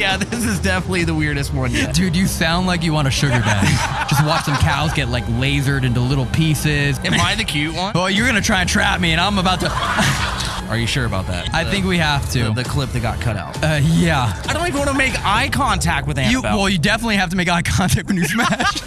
yeah, this is definitely the weirdest one yet. Dude, you sound like you want a sugar daddy. Just watch some cows get like lasered into little pieces. Am I the cute one? Well, you're gonna try and trap me, and I'm about to. Are you sure about that? I think we have to. the, the clip that got cut out. uh, yeah. I don't even want to make eye contact with You well, you definitely have to make eye contact when you smash.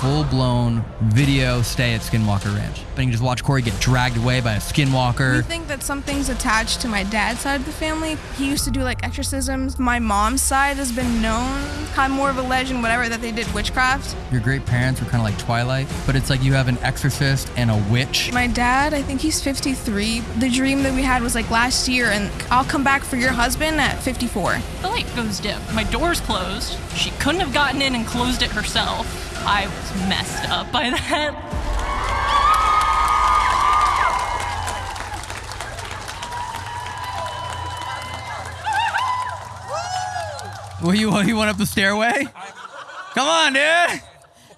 Full blown video stay at Skinwalker Ranch. But you can just watch Corey get dragged away by a You skinwalker. think that something's attached to my dad's side of the family? He used to do like exorcisms. My mom's side has been known, kind of more of a legend, whatever, that they did witchcraft. Your great parents were kind of like Twilight, but it's like you have an exorcist and a witch. My dad, I think he's 53. The dream that we had was like last year, and I'll come back for your husband at 54. The light goes dim. My door's closed. She couldn't have gotten in and closed it herself. I was messed up by that. Well, you you went up the stairway? Come on, dude.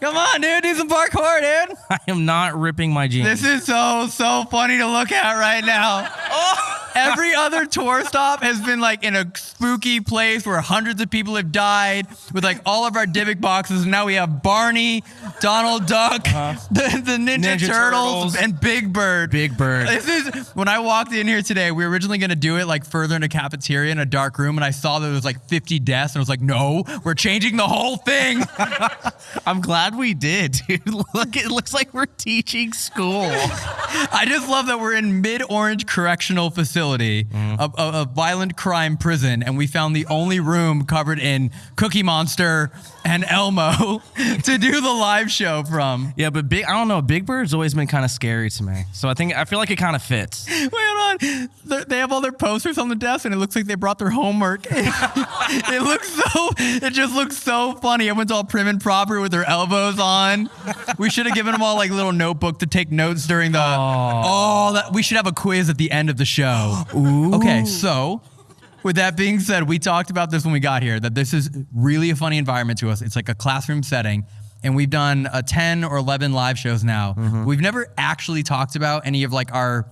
Come on, dude. Do some parkour, dude. I am not ripping my jeans. This is so so funny to look at right now. Oh. Every other tour stop has been like in a spooky place where hundreds of people have died with like all of our Dybbuk boxes. And now we have Barney, Donald Duck, uh-huh. the, the Ninja, Ninja Turtles, Turtles. and Big Bird. Big Bird. This is when I walked in here today. We were originally going to do it like further in a cafeteria in a dark room, and I saw that there was like 50 deaths, and I was like, "No, we're changing the whole thing." I'm glad we did, dude. Look, it looks like we're teaching school. I just love that we're in Mid Orange Correctional Facility, Mm-hmm. a, a, a violent crime prison, and we found the only room covered in Cookie Monster and Elmo to do the live show from. yeah, but big. I don't know. Big Bird's always been kind of scary to me, so I think I feel like it kind of fits. Wait, hold on. They're- They have all their posters on the desk, and it looks like they brought their homework. it looks so. It just looks so funny. Everyone's all prim and proper with their elbows on. We should have given them all like a little notebook to take notes during the. Oh, that we should have a quiz at the end of the show. Ooh. Okay, so. With that being said, we talked about this when we got here that this is really a funny environment to us. It's like a classroom setting. And we've done uh, 10 or 11 live shows now. We've never actually talked about any of like our,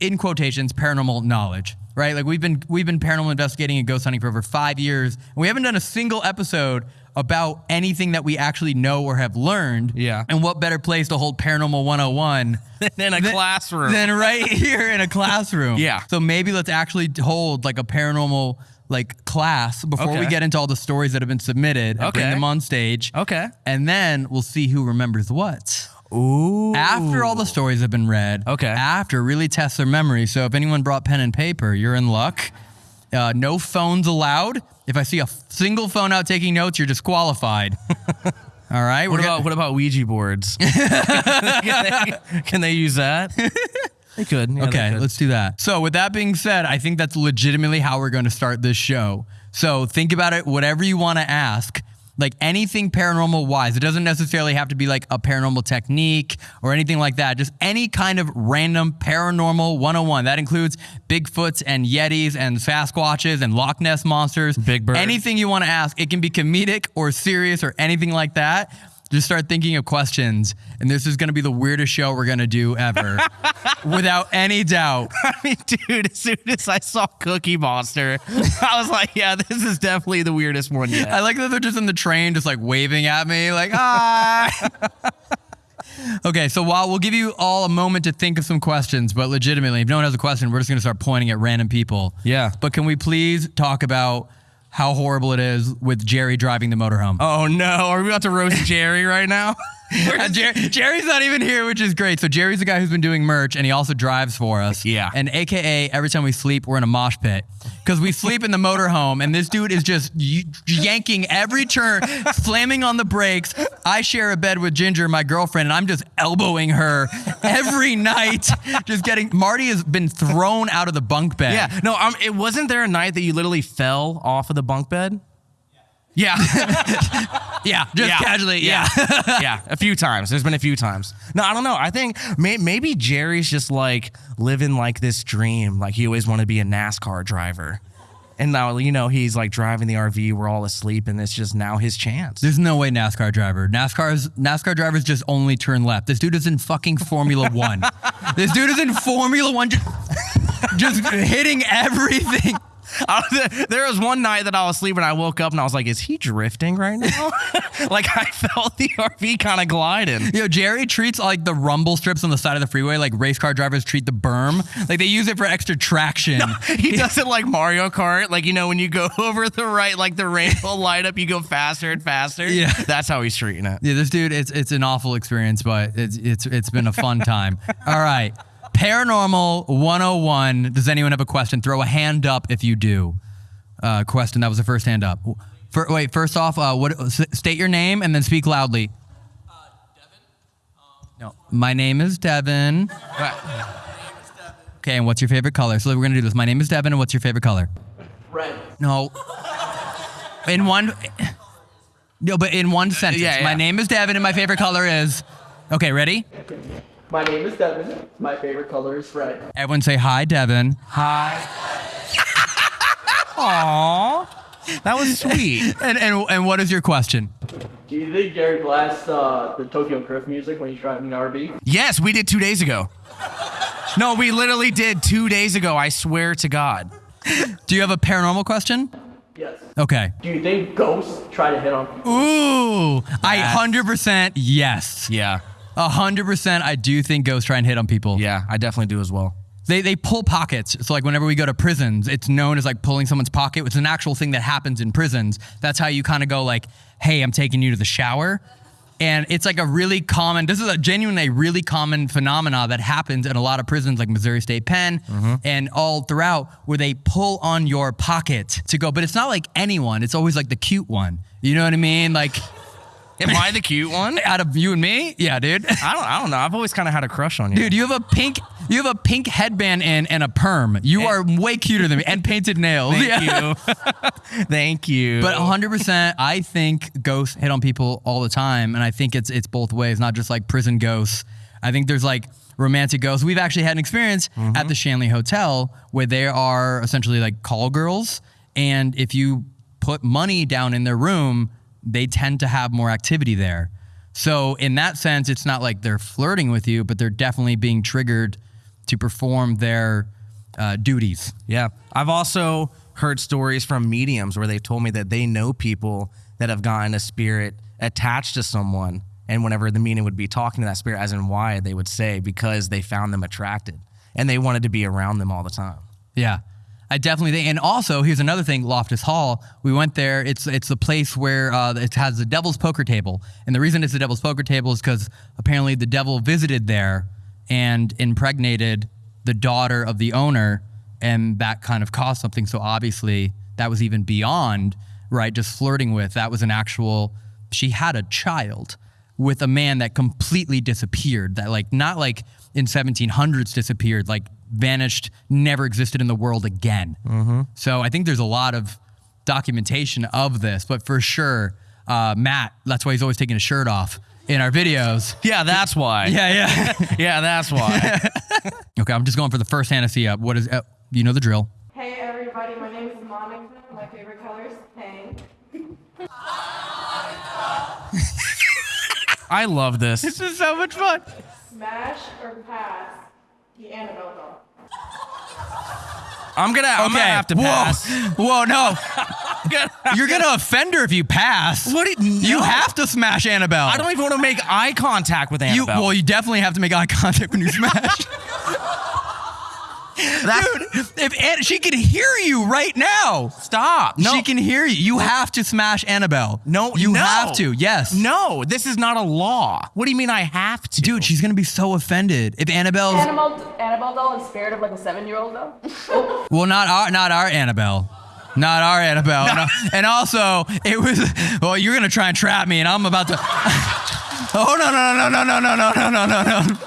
in quotations, paranormal knowledge, right? Like we've been we've been paranormal investigating and ghost hunting for over five years, and we haven't done a single episode about anything that we actually know or have learned. Yeah. And what better place to hold paranormal 101 than a than- classroom. than right here in a classroom. Yeah. So maybe let's actually hold like a paranormal like class before we get into all the stories that have been submitted and bring Okay. them on stage. Okay. And then we'll see who remembers what. Ooh. After all the stories have been read. Okay. After really test their memory. So if anyone brought pen and paper, you're in luck. Uh, no phones allowed. If I see a single phone out taking notes, you're disqualified. All right. What about what about Ouija boards? can, they, can they use that? They could. yeah, they Okay, could. let's do that. So, with that being said, I think that's legitimately how we're going to start this show. So, think about it, whatever you want to ask, like anything paranormal wise. It doesn't necessarily have to be like a paranormal technique or anything like that. Just any kind of random paranormal 101. That includes Bigfoots and Yetis and Sasquatches and Loch Ness monsters. Big Bird. Anything you want to ask. It can be comedic or serious or anything like that. Just start thinking of questions, and this is going to be the weirdest show we're going to do ever, without any doubt. I mean, dude, as soon as I saw Cookie Monster, I was like, yeah, this is definitely the weirdest one yet. I like that they're just in the train, just like waving at me, like, hi. Ah! okay, so while we'll give you all a moment to think of some questions, but legitimately, if no one has a question, we're just going to start pointing at random people. Yeah. But can we please talk about how horrible it is with Jerry driving the motorhome? oh no, are we about to roast Jerry right now? Uh, Jer- Jerry's not even here, which is great. So Jerry's the guy who's been doing merch, and he also drives for us. Yeah. And AKA, every time we sleep, we're in a mosh pit because we sleep in the motorhome, and this dude is just y- yanking every turn, slamming on the brakes. I share a bed with Ginger, my girlfriend, and I'm just elbowing her every night, just getting. Marty has been thrown out of the bunk bed. yeah, no, um, it wasn't there a night that you literally fell off of the bunk bed? Yeah, Yeah. Just Yeah. casually. Yeah. yeah, a few times. There's been a few times. No, I don't know. I think may, maybe Jerry's just like living like this dream. Like he always wanted to be a NASCAR driver. And now, you know, he's like driving the RV. We're all asleep, and it's just now his chance. There's no way NASCAR driver. NASCAR's NASCAR drivers just only turn left. This dude is in fucking Formula One. this dude is in Formula One, just, just hitting everything. I there was one night that I was sleeping. I woke up and I was like, "Is he drifting right now?" like I felt the RV kind of gliding. Yo, Jerry treats like the rumble strips on the side of the freeway like race car drivers treat the berm. Like they use it for extra traction. He does it like Mario Kart. Like you know, when you go over the right, like the rainbow light up, you go faster and faster. Yeah. that's how he's treating it. Yeah, this dude, it's it's an awful experience, but it's it's it's been a fun time. All right. Paranormal 101. Does anyone have a question? Throw a hand up if you do. Uh, question. That was the first hand up. For, wait, first off, uh, what? State your name and then speak loudly. Devin. No, my name is Devin. Okay, and what's your favorite color? So we're gonna do this. My name is Devin, and what's your favorite color? Red. No. In one. No, but in one sentence. yeah, My name is Devin, and my favorite color is. Okay, ready? My name is Devin. My favorite color is red. Everyone say hi, Devin. Hi. Aww, that was sweet. And and and what is your question? Do you think Gary blasts uh, the Tokyo Drift music when he's driving an RV? yes, we did two days ago. No, we literally did two days ago. I swear to God. Do you have a paranormal question? Yes. Okay. Do you think ghosts try to hit on people? Ooh, I hundred percent yes. Yeah, A hundred percent, I do think ghosts try and hit on people. yeah, I definitely do as well. They they pull pockets. So like whenever we go to prisons, it's known as like pulling someone's pocket. It's an actual thing that happens in prisons. That's how you kind of go like, "Hey, I'm taking you to the shower." And it's like a really common, this is a genuinely really common phenomena that happens in a lot of prisons like Missouri State Pen mm-hmm. and all throughout where they pull on your pocket to go. But it's not like anyone, it's always like the cute one. You know what I mean? Like Am I the cute one? out of you and me? Yeah, dude. I don't. I don't know. I've always kind of had a crush on you. Dude, you have a pink, you have a pink headband in and a perm. You are way cuter than me, and painted nails. Thank Yeah. you. Thank you. But 100%, I think ghosts hit on people all the time, and I think it's it's both ways, not just like prison ghosts. I think there's like romantic ghosts. We've actually had an experience at mm-hmm. the Shanley Hotel where they are essentially like call girls, and if you put money down in their room, they tend to have more activity there. So in that sense, it's not like they're flirting with you, but they're definitely being triggered to perform their uh, duties. Yeah. I've also heard stories from mediums where they've told me that they know people that have gotten a spirit attached to someone. And whenever the medium would be talking to that spirit, as in why, they would say because they found them attracted and they wanted to be around them all the time. Yeah. I definitely think, and also here's another thing. Loftus Hall. We went there. It's it's the place where uh, it has the Devil's Poker Table, and the reason it's the Devil's Poker Table is because apparently the devil visited there and impregnated the daughter of the owner, and that kind of caused something. So obviously that was even beyond right, just flirting with. That was an actual. She had a child with a man that completely disappeared. That like not like in 1700s disappeared, like vanished, never existed in the world again. So I think there's a lot of documentation of this, but for sure, uh, Matt. That's why he's always taking his shirt off in our videos. Yeah, that's why. Yeah, yeah. Yeah, that's why. okay, I'm just going for the first fantasy up. What is? Uh, you know the drill. Hey everybody, my name is Monica. My favorite color is pink. I love this. This is so much fun. Smash or pass the Annabelle doll. I'm gonna. I'm gonna have to pass. Whoa, whoa, no. You're gonna offend her if you pass. What did- you have to smash Annabelle? I don't even want to make eye contact with You Annabelle. well, you definitely have to make eye contact when you smash. Dude, if An- she can hear you right now, Stop. No. she can hear you. You have to smash Annabelle. No, you no. have to. Yes, No, this is not a law. What do you mean I have to? dude, she's gonna be so offended if Annabelle's. Annabelle, Annabelle doll is spirit of like a seven-year-old though. Well, not our, not our Annabelle. Not our Annabelle. And, and also, it was, well, you're going to try and trap me, and I'm about to. oh, no, no, no, no, no, no, no, no, no, no, no.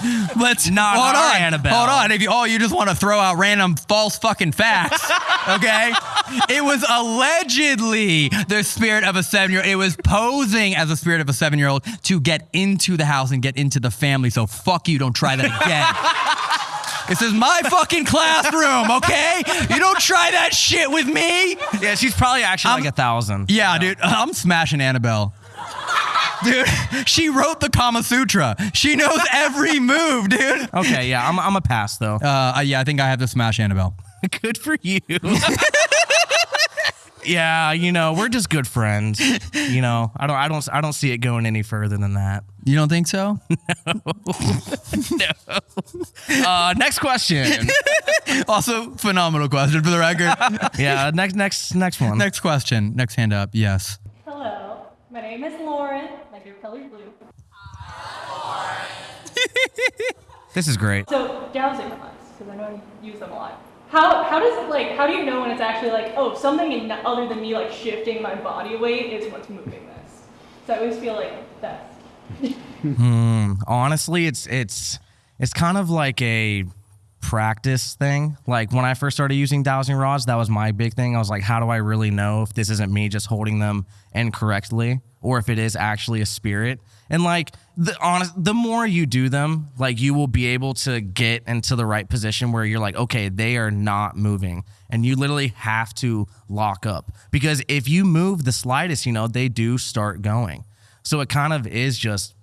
Let's Not hold on. Annabelle. Hold on. If you oh you just want to throw out random false fucking facts, okay? it was allegedly the spirit of a seven year old. It was posing as a spirit of a seven year old to get into the house and get into the family. So fuck you. Don't try that again. This is my fucking classroom, okay? You don't try that shit with me. Yeah, she's probably actually I'm- like a thousand. Yeah, dude, I'm smashing Annabelle. Dude, she wrote the Kama Sutra. She knows every move, dude. Okay, yeah, I'm, I'm a pass though. Uh, yeah, I think I have to smash Annabelle. Good for you. Yeah, you know, we're just good friends. You know, I don't, I don't, I don't see it going any further than that. You don't think so? No. no. Uh, next question. also, phenomenal question for the record. Yeah, next, next, next one. Next question. Next hand up. Yes. Hello, my name is Lauren. Color blue. This is great. So dowsing rods, because I know you use them a lot. How how does it like? How do you know when it's actually like oh something in, other than me like shifting my body weight is what's moving this? So I always feel like that's hmm, honestly it's it's it's kind of like a practice thing like when i first started using dowsing rods that was my big thing i was like how do i really know if this isn't me just holding them incorrectly or if it is actually a spirit and like the honest the more you do them like you will be able to get into the right position where you're like okay they are not moving and you literally have to lock up because if you move the slightest you know they do start going so it kind of is just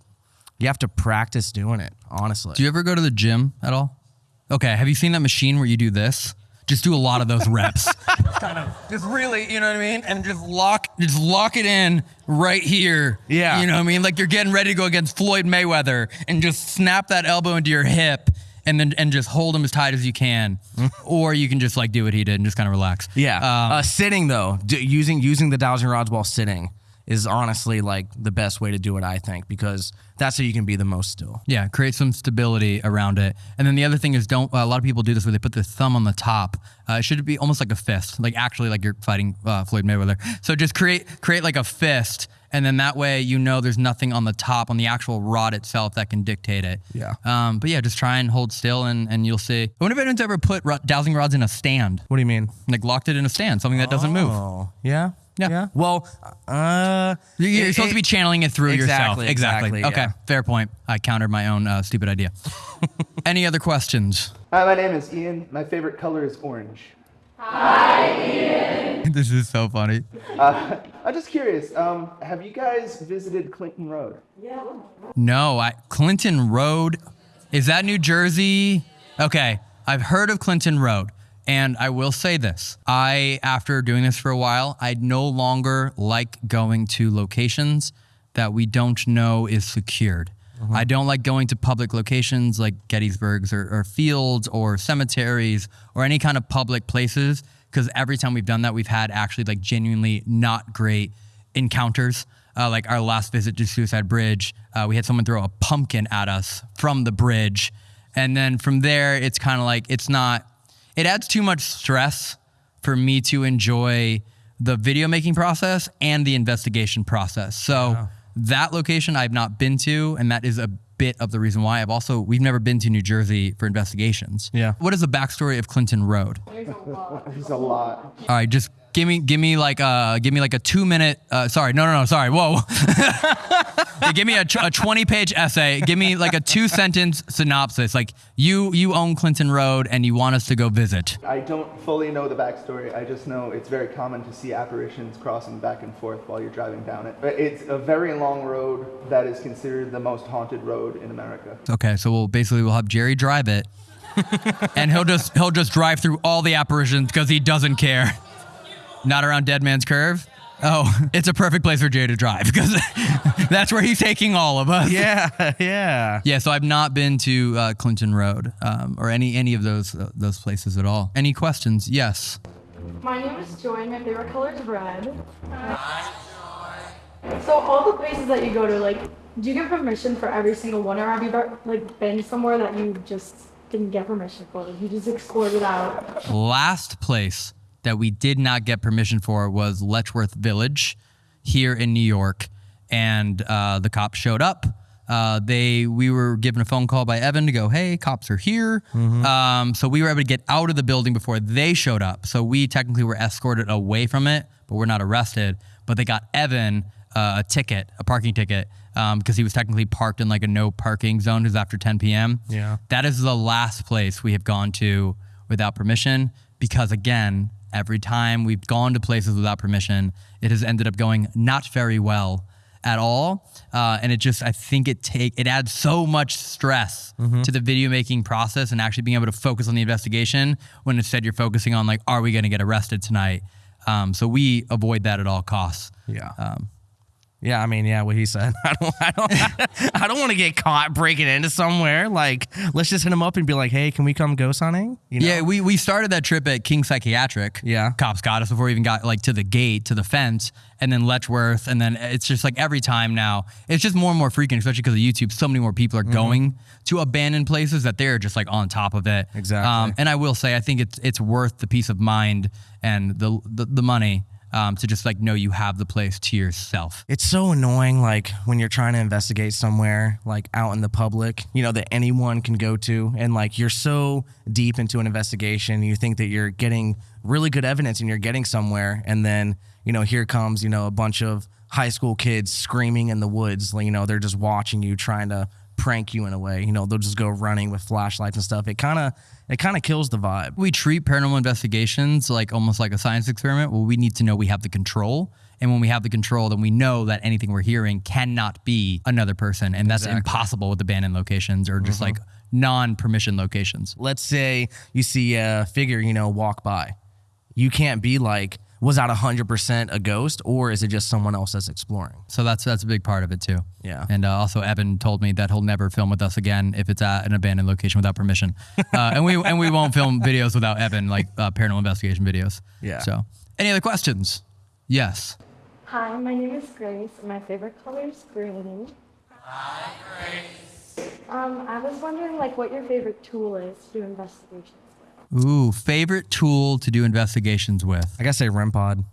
you have to practice doing it, honestly. Do you ever go to the gym at all? Okay. Have you seen that machine where you do this? Just do a lot of those reps. kind of just really, you know what I mean? And just lock just lock it in right here. Yeah. You know what I mean? Like you're getting ready to go against Floyd Mayweather and just snap that elbow into your hip and then and just hold him as tight as you can. or you can just like do what he did and just kind of relax. yeah. Um, uh, sitting though, d- using using the dowsing rods while sitting is honestly like the best way to do it, I think, because that's how you can be the most still. Yeah, create some stability around it. And then the other thing is, don't. a lot of people do this where they put their thumb on the top. Uh, it should be almost like a fist, like actually like you're fighting uh, Floyd Mayweather. So just create create like a fist, and then that way you know there's nothing on the top on the actual rod itself that can dictate it. Yeah. Um, but yeah, just try and hold still, and and you'll see. I wonder if anyone's ever put dowsing rods in a stand, What do you mean? like locked it in a stand, something that doesn't move. Oh, yeah. Yeah. Well, uh, You're, you're it- supposed to be channeling it through yourself. Exactly, Exactly. exactly, Okay. yeah. Fair point. I countered my own uh, stupid idea. Any other questions? Hi, my name is Ian. My favorite color is orange. Hi, Ian. this is so funny. Uh, I'm just curious. Um, have you guys visited Clinton Road? Yeah. No, I, Clinton Road. Is that New Jersey? Okay, I've heard of Clinton Road. And I will say this I, after doing this for a while, I no longer like going to locations that we don't know is secured. I don't like going to public locations like Gettysburg's or, or fields or cemeteries or any kind of public places because every time we've done that, we've had actually like genuinely not great encounters. Uh, like our last visit to Suicide Bridge, uh, we had someone throw a pumpkin at us from the bridge. And then from there, it's kind of like, it's not, it adds too much stress for me to enjoy the video making process and the investigation process. So that location I've not been to, and that is a bit of the reason why. I've also, we've never been to New Jersey for investigations. Yeah. What is the backstory of Clinton Road? There's a lot. There's a lot. All right, just give me give me like uh give me like a two minute uh sorry no no no sorry whoa Yeah, give me a, a 20 page essay give me like a two sentence synopsis like you you own clinton road and you want us to go visit I don't fully know the backstory. I just know it's very common to see apparitions crossing back and forth while you're driving down it. But It's a very long road that is considered the most haunted road in America. okay so we'll basically we'll have jerry drive it and he'll just he'll just drive through all the apparitions because he doesn't care not around dead man's curve oh it's a perfect place for Jay to drive because that's where he's taking all of us Yeah, yeah. Yeah, so I've not been to uh, Clinton Road um, or any any of those uh, those places at all. Any questions? Yes. My name is Joy. and My favorite color is red. Hi. So all the places that you go to, like, do you get permission for every single one, or have you like been somewhere that you just didn't get permission for? You just explored it out. Last place that we did not get permission for was Letchworth Village here in New York, and uh, the cops showed up. Uh, they we were given a phone call by Evan to go, hey, cops are here. Um, so we were able to get out of the building before they showed up. So we technically were escorted away from it, but we're not arrested. But they got Evan uh, a ticket, a parking ticket, um, because he was technically parked in like a no parking zone. It was after 10 p.m. Yeah. That is the last place we have gone to without permission because, again, every time we've gone to places without permission, it has ended up going not very well at all. Uh, and it just, I think it take it adds so much stress to the video making process and actually being able to focus on the investigation when instead you're focusing on like, are we going to get arrested tonight? Um, so we avoid that at all costs. Yeah. Um, Yeah, I mean, yeah, what he said. I don't, I don't, I don't want to get caught breaking into somewhere. Like, let's just hit him up and be like, "Hey, can we come ghost hunting?" You know? Yeah, we, we started that trip at King Psychiatric. Yeah. Cops got us before we even got like to the gate, to the fence, and then Letchworth. And then it's just like every time now, it's just more and more freaking, especially because of YouTube. So many more people are Mm-hmm. going to abandoned places that they're just like on top of it. Um, Exactly. and I will say, I think it's it's worth the peace of mind and the the, the money um, to just like know you have the place to yourself. It's so annoying, like when you're trying to investigate somewhere, like out in the public, you know, that anyone can go to. And like you're so deep into an investigation, you think that you're getting really good evidence and you're getting somewhere. And then, you know, here comes, you know, a bunch of high school kids screaming in the woods. You know, they're just watching you, trying to prank you in a way. You know, they'll just go running with flashlights and stuff. It kind of, it kind of kills the vibe. we treat paranormal investigations like almost like a science experiment. Well, we need to know we have the control. And when we have the control, then we know that anything we're hearing cannot be another person. And that's impossible with abandoned locations or just mm-hmm. like non permission locations. let's say you see a figure, you know, walk by. You can't be like, was that 100% a ghost or is it just someone else that's exploring? So that's that's a big part of it too. Yeah. And uh, also, Evan told me that he'll never film with us again if it's at an abandoned location without permission. Uh, and we and we won't film videos without Evan, like uh, paranormal investigation videos. Yeah. So, any other questions? Yes. Hi, my name is Grace, and my favorite color is green. Hi, Grace. Um, I was wondering, like, what your favorite tool is to do investigations with. Ooh, favorite tool to do investigations with? I gotta say REM pod.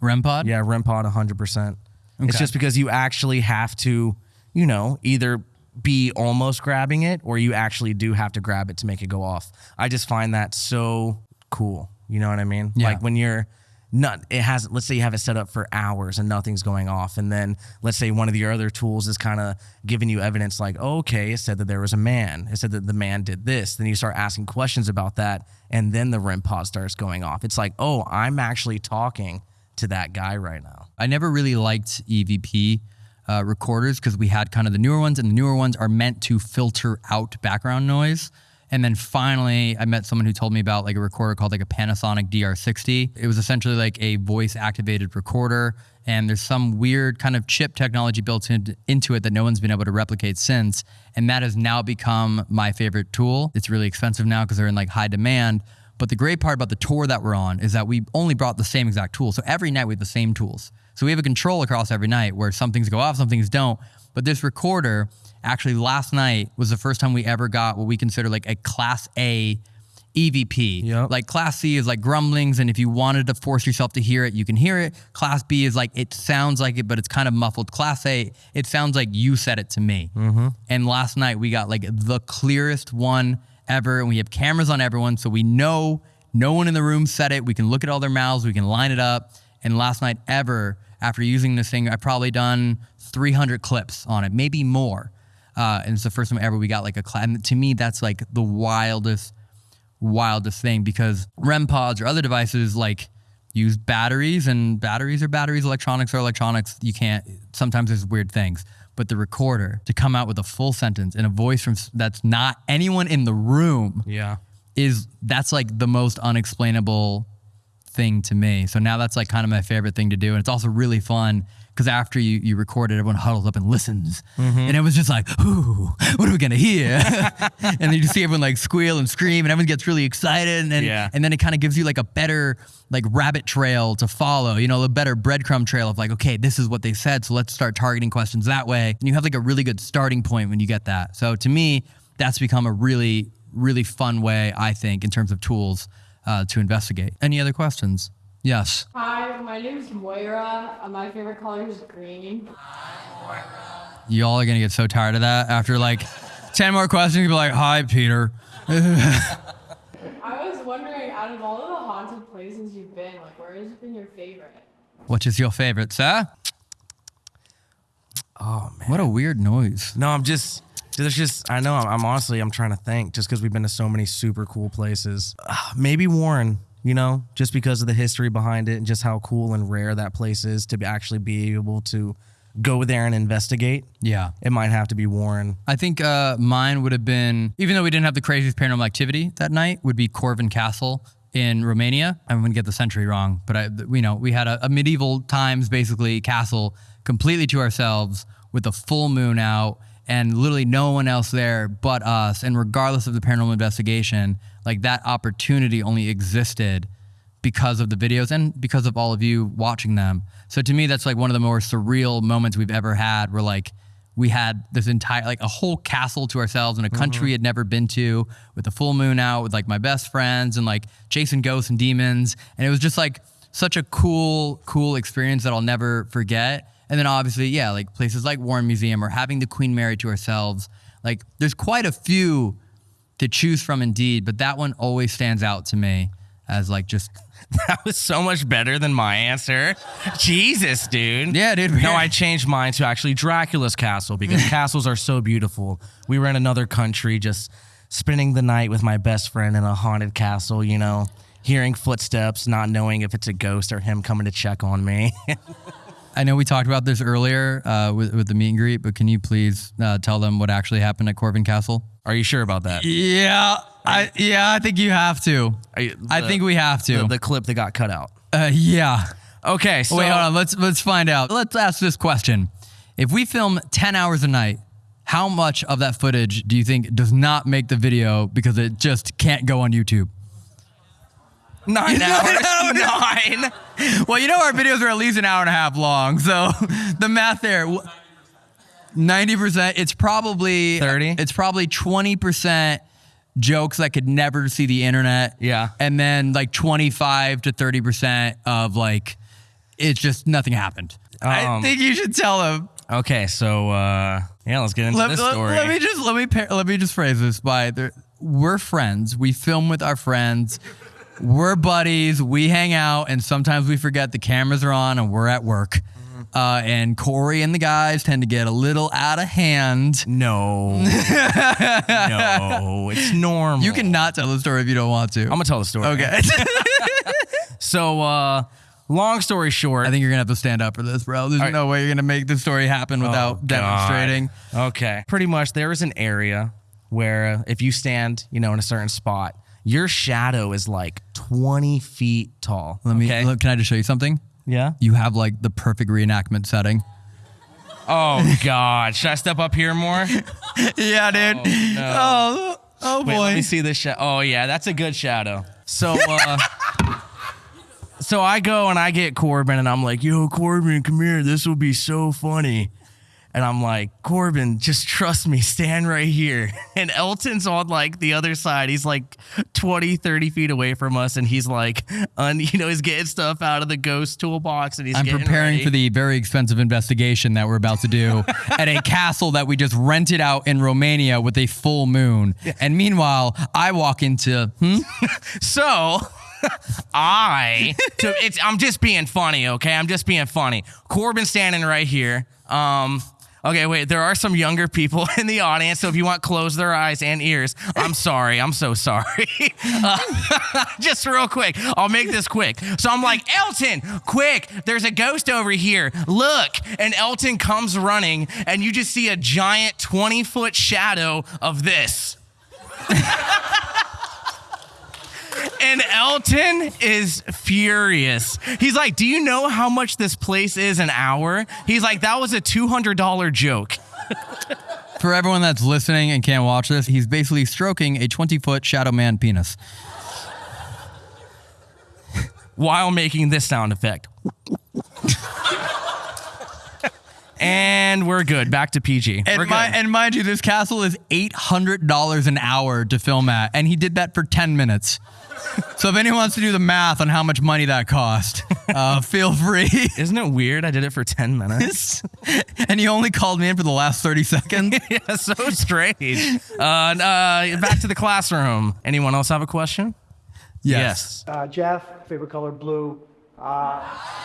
REM pod. Yeah, REM pod 100%. It's just because you actually have to, you know, either be almost grabbing it or you actually do have to grab it to make it go off. I just find that so cool. You know what I mean? Yeah. Like when you're not, it hasn't let's say you have it set up for hours and nothing's going off. And then let's say one of your other tools is kind of giving you evidence like, okay, it said that there was a man. It said that the man did this. Then you start asking questions about that. And then the REM pod starts going off. It's like, oh, I'm actually talking to that guy right now. I never really liked EVP uh, recorders because we had kind of the newer ones, and the newer ones are meant to filter out background noise. And then finally, I met someone who told me about like a recorder called like a Panasonic DR60. It was essentially like a voice activated recorder. And there's some weird kind of chip technology built in, into it that no one's been able to replicate since. And that has now become my favorite tool. It's really expensive now because they're in like high demand. But the great part about the tour that we're on is that we only brought the same exact tools. So every night we have the same tools. So we have a control across every night where some things go off, some things don't. But this recorder, actually last night was the first time we ever got what we consider like a class A EVP. Yep. Like class C is like grumblings, and if you wanted to force yourself to hear it, you can hear it. Class B is like it sounds like it, but it's kind of muffled. Class A, it sounds like you said it to me. Mm-hmm. And last night we got like the clearest one ever, and we have cameras on everyone, so we know no one in the room said it. We can look at all their mouths, we can line it up. And last night ever, after using this thing, I've probably done 300 clips on it, maybe more. Uh, and it's the first time ever we got like a class. And to me, that's like the wildest wildest thing because REM pods or other devices like use batteries and batteries are batteries, electronics are electronics. You can't, sometimes there's weird things. But the recorder to come out with a full sentence in a voice from that's not anyone in the room Yeah. is that's like the most unexplainable thing to me. So now that's like kind of my favorite thing to do. And it's also really fun because after you, you record it, everyone huddles up and listens. Mm-hmm. And it was just like, ooh, what are we going to hear? and then you see everyone like squeal and scream and everyone gets really excited. And then, Yeah. and then it kind of gives you like a better like rabbit trail to follow, you know, a better breadcrumb trail of like, okay, this is what they said. So let's start targeting questions that way. And you have like a really good starting point when you get that. So to me, that's become a really, really fun way, I think, in terms of tools uh, to investigate. Any other questions? Yes. Hi, my name is Moira. and My favorite color is green. moira Y'all are gonna get so tired of that after like 10 more questions. You'll be like, hi, Peter. I was wondering, out of all of the haunted places you've been, like, where has been your favorite? Which is your favorite, sir? Oh man. What a weird noise. No, I'm just. There's just. I know. I'm, I'm honestly. I'm trying to think. Just because we've been to so many super cool places. Ah, maybe Warren. You know, just because of the history behind it and just how cool and rare that place is to be actually be able to go there and investigate. Yeah. It might have to be Warren. I think uh, mine would have been, even though we didn't have the craziest paranormal activity that night, would be Corvin Castle in Romania. I'm going to get the century wrong, but I, you know, we had a, a medieval times basically castle completely to ourselves with a full moon out and literally no one else there but us. And regardless of the paranormal investigation, like that opportunity only existed because of the videos and because of all of you watching them. So to me, that's like one of the more surreal moments we've ever had where like we had this entire, like a whole castle to ourselves in a country mm-hmm. we had never been to with the full moon out with like my best friends and like chasing ghosts and demons. And it was just like such a cool, cool experience that I'll never forget. And then obviously, yeah, like places like Warren Museum or having the Queen Mary to ourselves. Like there's quite a few to choose from indeed, but that one always stands out to me as like just That was so much better than my answer. Jesus, dude. Yeah, dude. No, I changed mine to actually Dracula's castle because castles are so beautiful. We were in another country just spending the night with my best friend in a haunted castle, you know, hearing footsteps, not knowing if it's a ghost or him coming to check on me. I know we talked about this earlier uh, with, with the meet and greet, but can you please uh, tell them what actually happened at Corvin Castle? are you sure about that? Yeah, I yeah, I think you have to. You- I think we have to. The, the clip that got cut out. uh, yeah. Okay, so Wait, hold on. Let's let's find out. Let's ask this question: If we film ten hours a night, how much of that footage do you think does not make the video because it just can't go on YouTube? Nine hours. no. Nine. Well, you know our videos are at least an hour and a half long, so the math there. Ninety percent. It's probably 30? It's probably twenty percent jokes that could never see the internet. Yeah. and then like twenty-five to thirty percent of like it's just nothing happened. I Um, think you should tell them. Okay, so uh, yeah, let's get into Let, this let- story. let me just let me par- let me just phrase this by there, we're friends. We film with our friends. We're buddies. We hang out, and sometimes we forget the cameras are on and we're at work. Mm-hmm. Uh, and Corey and the guys tend to get a little out of hand. no, no, it's normal. You cannot tell the story if you don't want to. I'm gonna tell the story. okay. So, uh, long story short, I think you're gonna have to stand up for this, bro. There's no way you're gonna make this story happen without Oh, demonstrating. Okay. Pretty much there is an area where if you stand, you know, in a certain spot, your shadow is like 20 feet tall. Let me. Okay? Look, can I just show you something? Yeah. You have like the perfect reenactment setting. Oh God. Should I step up here more? yeah, dude. no. Oh, oh Wait, boy. let me see this shadow. Oh yeah, that's a good shadow. So uh So I go and I get Corbin and I'm like, yo, Corbin, come here. This will be so funny. And I'm like, Corbin, just trust me, stand right here. And Elton's on like the other side. He's like 20, 30 feet away from us. And he's like, un, you know, he's getting stuff out of the ghost toolbox and he's I'm preparing ready. for the very expensive investigation that we're about to do at a castle that we just rented out in Romania with a full moon. And meanwhile, I walk into, hmm? So I, to, it's, I'm just being funny, okay? I'm just being funny. Corbin standing right here. Um, okay, wait. There are some younger people in the audience, so if you want, close their eyes and ears. I'm sorry. I'm so sorry. Uh, just real quick, I'll make this quick. So I'm like, Elton, quick! There's a ghost over here. Look! And Elton comes running, and you just see a giant 20 foot shadow of this. And Elton is furious. He's like, Do you know how much this place is an hour? He's like, That was a $200 joke. For everyone that's listening and can't watch this, he's basically stroking a 20 foot shadow man penis. while making this sound effect. and we're good. Back to PG. And, we're good. mi- and mind you, this castle is $800 an hour to film at, and he did that for 10 minutes. So if anyone wants to do the math on how much money that cost, uh, feel free. Isn't it weird? I did it for 10 minutes. and he only called me in for the last 30 seconds. yeah, so strange. Uh, uh, back to the classroom. Anyone else have a question? Yes. Uh, Jeff, favorite color blue. Uh,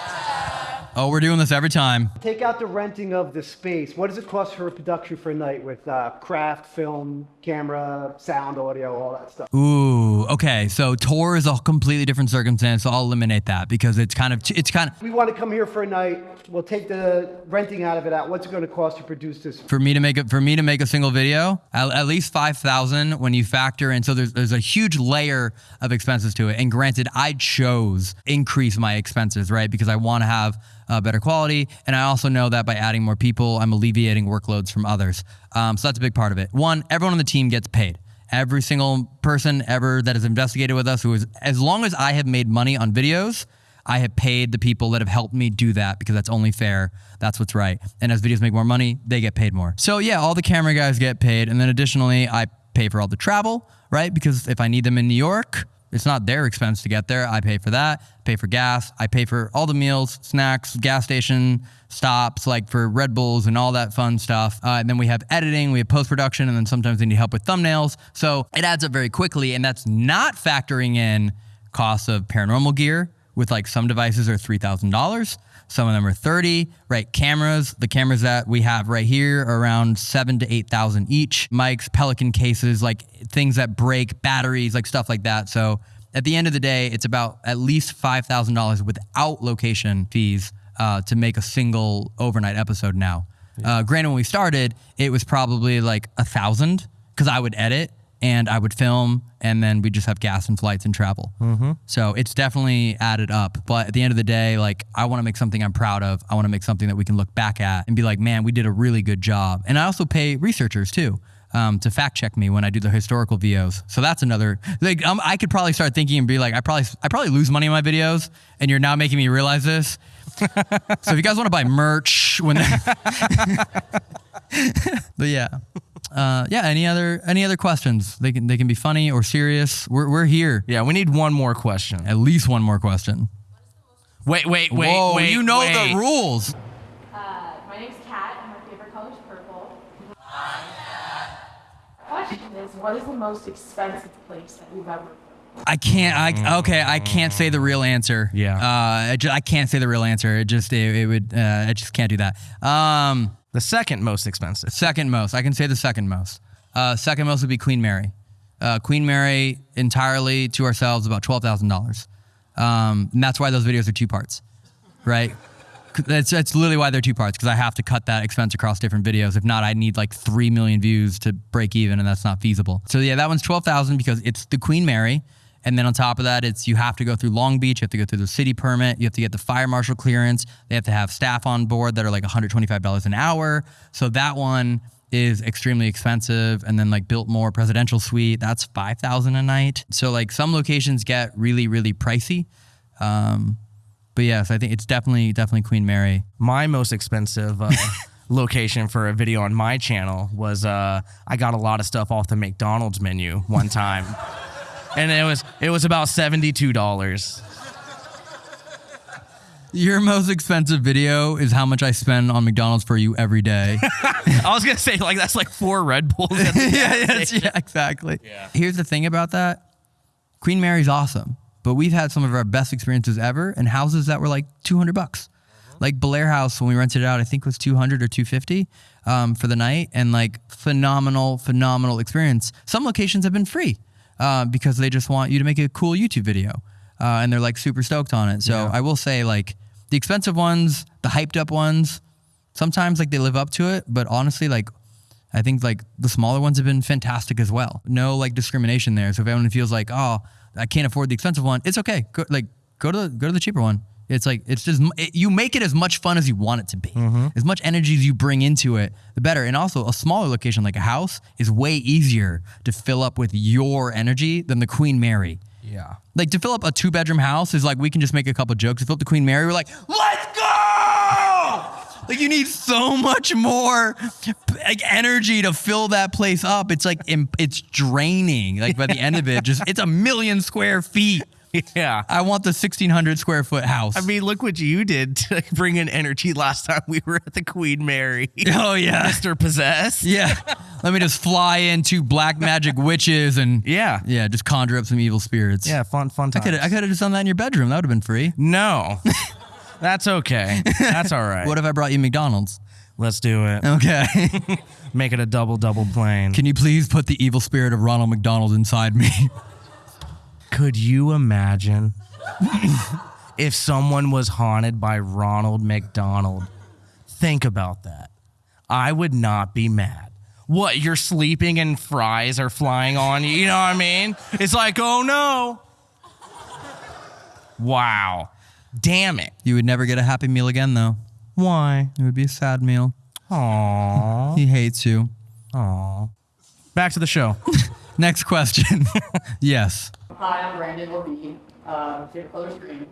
Oh, we're doing this every time. take out the renting of the space. What does it cost for a production for a night with uh, craft, film, camera, sound, audio, all that stuff? Ooh, okay. So tour is a completely different circumstance. So I'll eliminate that because it's kind of it's kind of We want to come here for a night. We'll take the renting out of it out. What's it going to cost to produce this? for me to make it for me to make a single video at, at least 5000 when you factor in so there's, there's a huge layer of expenses to it and granted i chose increase my expenses right because i want to have uh, better quality and i also know that by adding more people i'm alleviating workloads from others um, so that's a big part of it one everyone on the team gets paid every single person ever that has investigated with us who is as long as i have made money on videos I have paid the people that have helped me do that because that's only fair. That's what's right. And as videos make more money, they get paid more. So yeah, all the camera guys get paid. And then additionally, I pay for all the travel, right? Because if I need them in New York, it's not their expense to get there. I pay for that, pay for gas, I pay for all the meals, snacks, gas station stops, like for Red Bulls and all that fun stuff. Uh, and then we have editing, we have post production, and then sometimes they need help with thumbnails. So it adds up very quickly. And that's not factoring in costs of paranormal gear with like some devices are $3,000. Some of them are 30, right? Cameras, the cameras that we have right here are around seven to 8,000 each. Mics, Pelican cases, like things that break, batteries, like stuff like that. So at the end of the day, it's about at least $5,000 without location fees uh, to make a single overnight episode now. Uh, granted, when we started, it was probably like a thousand because I would edit and I would film, and then we just have gas and flights and travel. Mm-hmm. So it's definitely added up. But at the end of the day, like I want to make something I'm proud of. I want to make something that we can look back at and be like, man, we did a really good job. And I also pay researchers too. Um, to fact check me when I do the historical VOs, so that's another. Like, um, I could probably start thinking and be like, I probably, I probably lose money on my videos, and you're now making me realize this. so if you guys want to buy merch, when, but yeah, uh, yeah. Any other any other questions? They can they can be funny or serious. We're we're here. Yeah, we need one more question. At least one more question. Wait, wait, wait, Whoa, wait. you know wait. the rules. Uh, my name's Kat, and my favorite color is purple. Question is, what is the most expensive place that you've ever? I can't. I okay. I can't say the real answer. Yeah. Uh, I, ju- I can't say the real answer. It just it, it would. Uh, I just can't do that. Um, The second most expensive. second most. I can say the second most. Uh, second most would be Queen Mary. Uh, Queen Mary entirely to ourselves about twelve thousand dollars. Um, and that's why those videos are two parts, right? That's, that's literally why they're two parts because I have to cut that expense across different videos. If not, I'd need like three million views to break even, and that's not feasible. So yeah, that one's twelve thousand because it's the Queen Mary, and then on top of that, it's you have to go through Long Beach, you have to go through the city permit, you have to get the fire marshal clearance. They have to have staff on board that are like one hundred twenty five dollars an hour. So that one is extremely expensive and then like Biltmore presidential suite that's 5000 a night so like some locations get really really pricey um but yes i think it's definitely definitely queen mary My most expensive uh, location for a video on my channel was uh, I got a lot of stuff off the McDonald's menu one time, and it was it was about seventy two dollars. your most expensive video is how much i spend on mcdonald's for you every day I was gonna say like that's like four Red Bulls. yeah, yes, yeah, exactly. Here's the thing about that Queen Mary's awesome, but we've had some of our best experiences ever in houses that were like 200 bucks. Like Blair House, when we rented it out, I think it was 200 or 250 um, for the night, and like phenomenal, phenomenal experience. Some locations have been free uh, because they just want you to make a cool YouTube video, uh, and they're like super stoked on it. So I will say, like the expensive ones, the hyped up ones, sometimes like they live up to it, but honestly, like I think like the smaller ones have been fantastic as well. No like discrimination there. So if anyone feels like, oh, I can't afford the expensive one, it's okay. Go, like go to the, go to the cheaper one. It's like it's just it, you make it as much fun as you want it to be. Mm-hmm. As much energy as you bring into it, the better. And also, a smaller location like a house is way easier to fill up with your energy than the Queen Mary. Yeah. Like to fill up a two bedroom house is like we can just make a couple jokes. To fill up the Queen Mary, we're like, let's go! Like you need so much more like energy to fill that place up. It's like it's draining. Like by the end of it, just it's a million square feet. Yeah. I want the sixteen hundred square foot house. I mean, look what you did to bring in energy last time we were at the Queen Mary. oh yeah, Mr. Possessed. yeah. Let me just fly into black magic witches and Yeah. yeah, just conjure up some evil spirits. Yeah, fun, fun times. I could have just done that in your bedroom. That would have been free. No. That's okay. That's all right. What if I brought you McDonald's? Let's do it. Okay. Make it a double double plane. Can you please put the evil spirit of Ronald McDonald inside me? Could you imagine if someone was haunted by Ronald McDonald? Think about that. I would not be mad. What, you're sleeping and fries are flying on you? You know what I mean? It's like, oh no. Wow. Damn it. You would never get a happy meal again, though. Why? It would be a sad meal. Aww. He hates you. Aww. Back to the show. Next question. yes. Hi, I'm Brandon Levine. Uh, favorite color screen.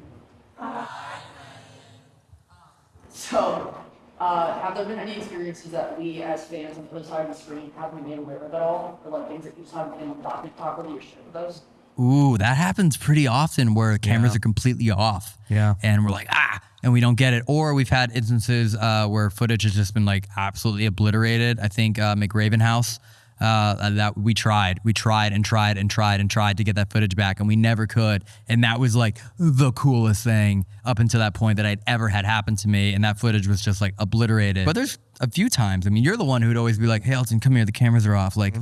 So, uh, have there been any experiences that we as fans on the other side of the screen have been made aware of at all? Or like things that you just haven't been documented properly or share with us? Ooh, that happens pretty often where cameras Yeah. are completely off. Yeah. And we're like, ah, and we don't get it. Or we've had instances uh, where footage has just been like absolutely obliterated. I think uh, McRaven House, uh, that we tried, we tried and tried and tried and tried to get that footage back, and we never could. And that was like the coolest thing up until that point that I'd ever had happen to me. And that footage was just like obliterated. But there's a few times. I mean, you're the one who'd always be like, hey, Elton, come here, the cameras are off. Like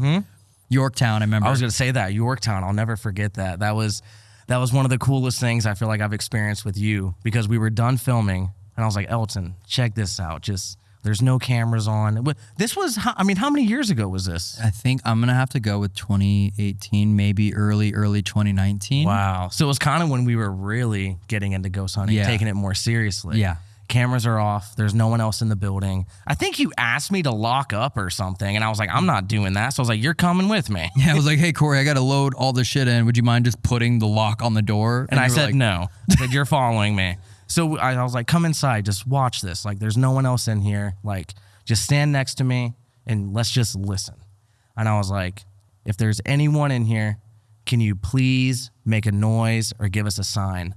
Yorktown, I remember. I was gonna say that Yorktown. I'll never forget that. That was that was one of the coolest things I feel like I've experienced with you because we were done filming and I was like, Elton, check this out. Just there's no cameras on. This was I mean, how many years ago was this? I think I'm gonna have to go with 2018, maybe early, early 2019. Wow. So it was kind of when we were really getting into ghost hunting, Yeah. taking it more seriously. Yeah. Cameras are off. There's no one else in the building. I think you asked me to lock up or something, and I was like, I'm not doing that. So I was like, You're coming with me. Yeah, I was like, hey Corey, I gotta load all the shit in. Would you mind just putting the lock on the door? And, I said like, no. I said you're following me. So I, I was like, come inside, just watch this. Like, there's no one else in here. Like, just stand next to me and let's just listen. And I was like, if there's anyone in here, can you please make a noise or give us a sign?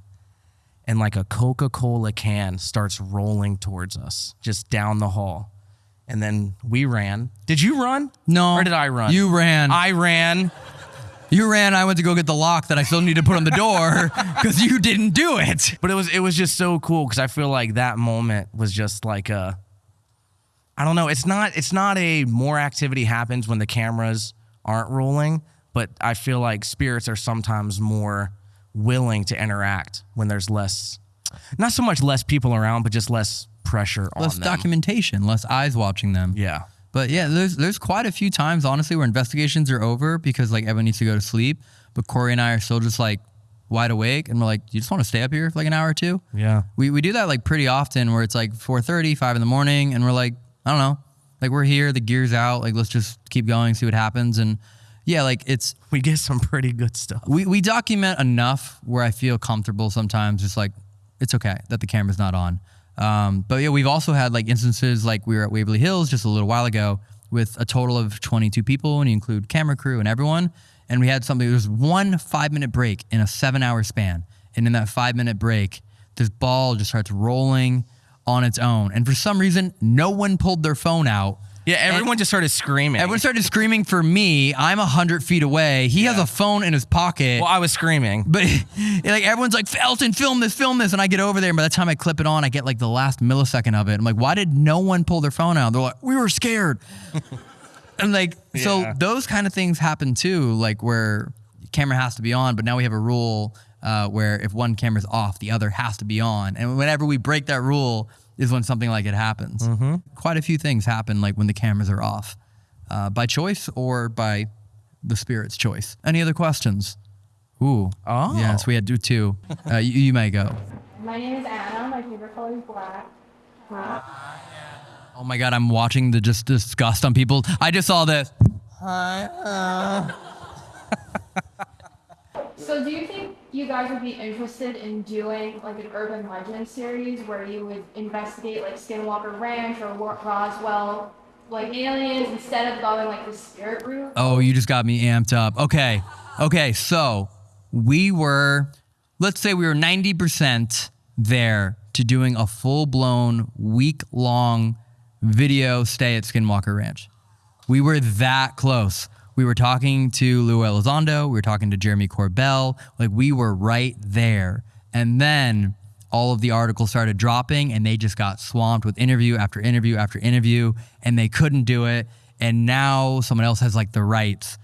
And like a Coca Cola can starts rolling towards us, just down the hall. And then we ran. Did you run? No. Or did I run? You ran. I ran. You ran. I went to go get the lock that I still need to put on the door because you didn't do it. But it was it was just so cool because I feel like that moment was just like a I don't know, it's not it's not a more activity happens when the cameras aren't rolling, but I feel like spirits are sometimes more willing to interact when there's less not so much less people around, but just less pressure Less on them. documentation, less eyes watching them. yeah. But yeah, there's there's quite a few times honestly where investigations are over because like everyone needs to go to sleep, but Corey and I are still just like wide awake and we're like, you just want to stay up here for like an hour or two? Yeah. We we do that like pretty often where it's like 4:30, 5 in the morning and we're like, I don't know. Like we're here, the gear's out, like let's just keep going, see what happens and yeah, like it's We get some pretty good stuff. we we document enough where I feel comfortable sometimes just like it's okay that the camera's not on. Um, but yeah, we've also had like instances like we were at Waverly Hills just a little while ago with a total of 22 people and you include camera crew and everyone. And we had something, there was one five minute break in a seven hour span. And in that five minute break, this ball just starts rolling on its own. And for some reason, no one pulled their phone out. Yeah, everyone just started screaming. Everyone started screaming for me. I'm a 100 feet away. He has a phone in his pocket. well, I was screaming. But like everyone's like, Elton, film this, film this. And I get over there, and by the time I clip it on, I get like the last millisecond of it. I'm like, why did no one pull their phone out? They're like, we were scared. and like, so those kind of things happen too, like where camera has to be on, but now we have a rule uh, where if one camera's off, the other has to be on. And whenever we break that rule is when something like it happens. Quite a few things happen like when the cameras are off uh, by choice or by the spirit's choice. Any other questions? Ooh. Oh. Yes, we had do two. Uh, you, you may go. My name is Anna. My favorite color is black. Uh, Oh my god, I'm watching the just disgust on people. I just saw this. So do you think you guys would be interested in doing like an urban legend series where you would investigate like Skinwalker Ranch or Roswell, like aliens, instead of going like the spirit route? Oh, you just got me amped up. Okay. Okay, so we were let's say we were 90% there to doing a full-blown week-long video stay at Skinwalker Ranch. We were that close. We were talking to Lou Elizondo. We were talking to Jeremy Corbell. Like we were right there. And then all of the articles started dropping and they just got swamped with interview after interview after interview and they couldn't do it. And now someone else has like the rights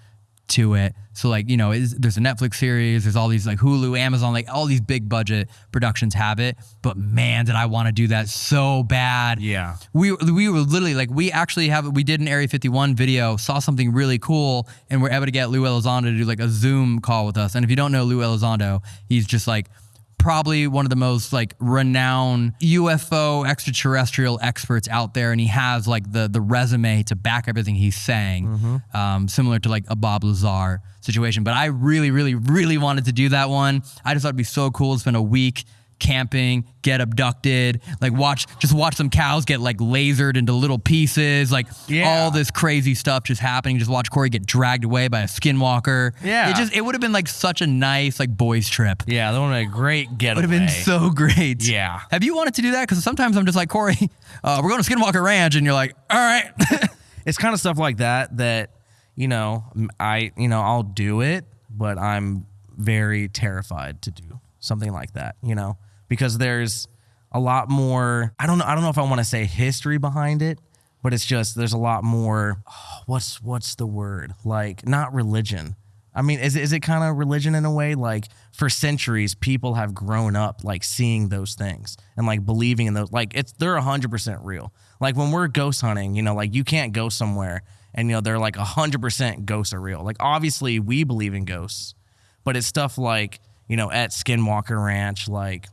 to it. So like you know, is, there's a Netflix series, there's all these like Hulu, Amazon, like all these big budget productions have it. But man, did I want to do that so bad. Yeah. We we were literally like we actually have we did an Area 51 video, saw something really cool, and we're able to get Lou Elizondo to do like a Zoom call with us. And if you don't know Lou Elizondo, he's just like probably one of the most like renowned UFO extraterrestrial experts out there, and he has like the the resume to back everything he's saying, um, similar to like a Bob Lazar situation. But I really, really, really wanted to do that one. I just thought it'd be so cool to spend a week camping, get abducted, like watch just watch some cows get like lasered into little pieces, like Yeah. all this crazy stuff just happening. Just watch Corey get dragged away by a skinwalker. Yeah. It just it would have been like such a nice like boys trip. Yeah, that would have been a great getaway. Would have been so great. Yeah. Have you wanted to do that? Because sometimes I'm just like Corey, uh, we're going to Skinwalker Ranch, and you're like, all right. it's kind of stuff like that that you know I you know I'll do it, but I'm very terrified to do something like that. You know, because there's a lot more. I don't know. I don't know if I want to say history behind it, but it's just there's a lot more. what's what's the word? Like not religion. I mean, is it, is it kind of religion in a way? Like for centuries, people have grown up like seeing those things and like believing in those. Like it's they're hundred percent real. Like when we're ghost hunting, you know, like you can't go somewhere and you know they're like hundred percent ghosts are real. Like obviously we believe in ghosts, but it's stuff like you know at Skinwalker Ranch, like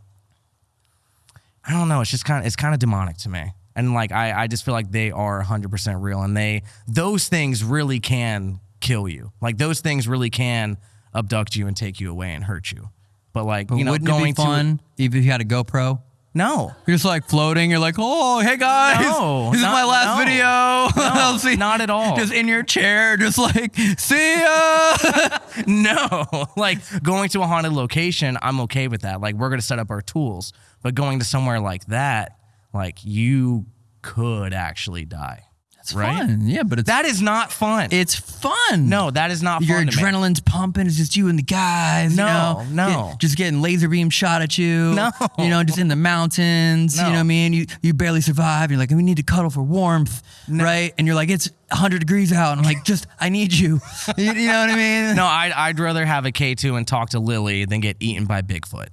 I don't know. It's just kind of it's kind of demonic to me, and like I I just feel like they are hundred percent real, and they those things really can kill you. Like those things really can abduct you and take you away and hurt you. But like But you know, wouldn't going it be fun if you had a GoPro? No. You're just like floating. You're like, oh, hey guys, No, this is my last no. video. I'll see. not at all. Just in your chair, just like, see ya. No, like going to a haunted location, I'm okay with that. Like we're gonna set up our tools, but going to somewhere like that, like you could actually die. It's right? fun. Yeah, but it's That is not fun. it's fun. no, that is not Your fun. to me. adrenaline's pumping. It's just you and the guys. No, you know? no. Get- just getting laser beam shot at you. No. You know, just in the mountains. You know No. what I mean? You you barely survive. You're like, we need to cuddle for warmth, right? And you're like, it's 100 degrees out. And I'm like, just I need you. you, you know what I mean? No, I'd, I'd rather have a K2 and talk to Lily than get eaten by Bigfoot.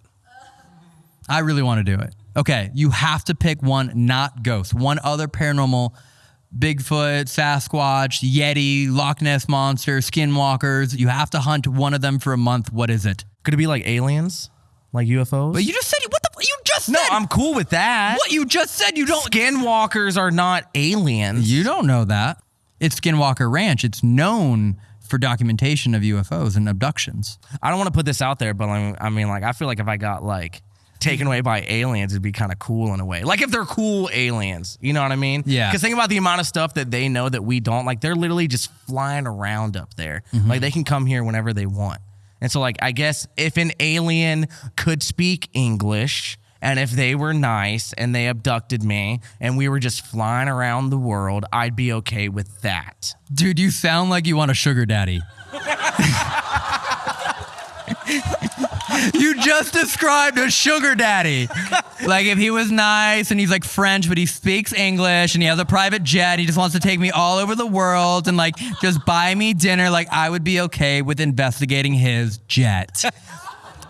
I really want to do it. Okay, you have to pick one, not ghost. One other paranormal, Bigfoot, Sasquatch, Yeti, Loch Ness monster, Skinwalkers. You have to hunt one of them for a month. What is it? Could it be like aliens? Like UFOs? But you just said what the you just no, said. I'm cool with that. what you just said. You don't. Skinwalkers are not aliens. You don't know that. It's Skinwalker Ranch. It's known for documentation of UFOs and abductions. I don't want to put this out there, but I I mean, like, I feel like if I got like taken away by aliens, it'd be kind of cool in a way. Like if they're cool aliens, you know what I mean? Yeah. Because think about the amount of stuff that they know that we don't. Like they're literally just flying around up there. Mm-hmm. Like they can come here whenever they want. And so, like, I guess if an alien could speak English. And if they were nice and they abducted me and we were just flying around the world, I'd be okay with that. Dude, you sound like you want a sugar daddy. you just described a sugar daddy. Like if he was nice and he's like French, but he speaks English and he has a private jet, he just wants to take me all over the world and like just buy me dinner, like I would be okay with investigating his jet.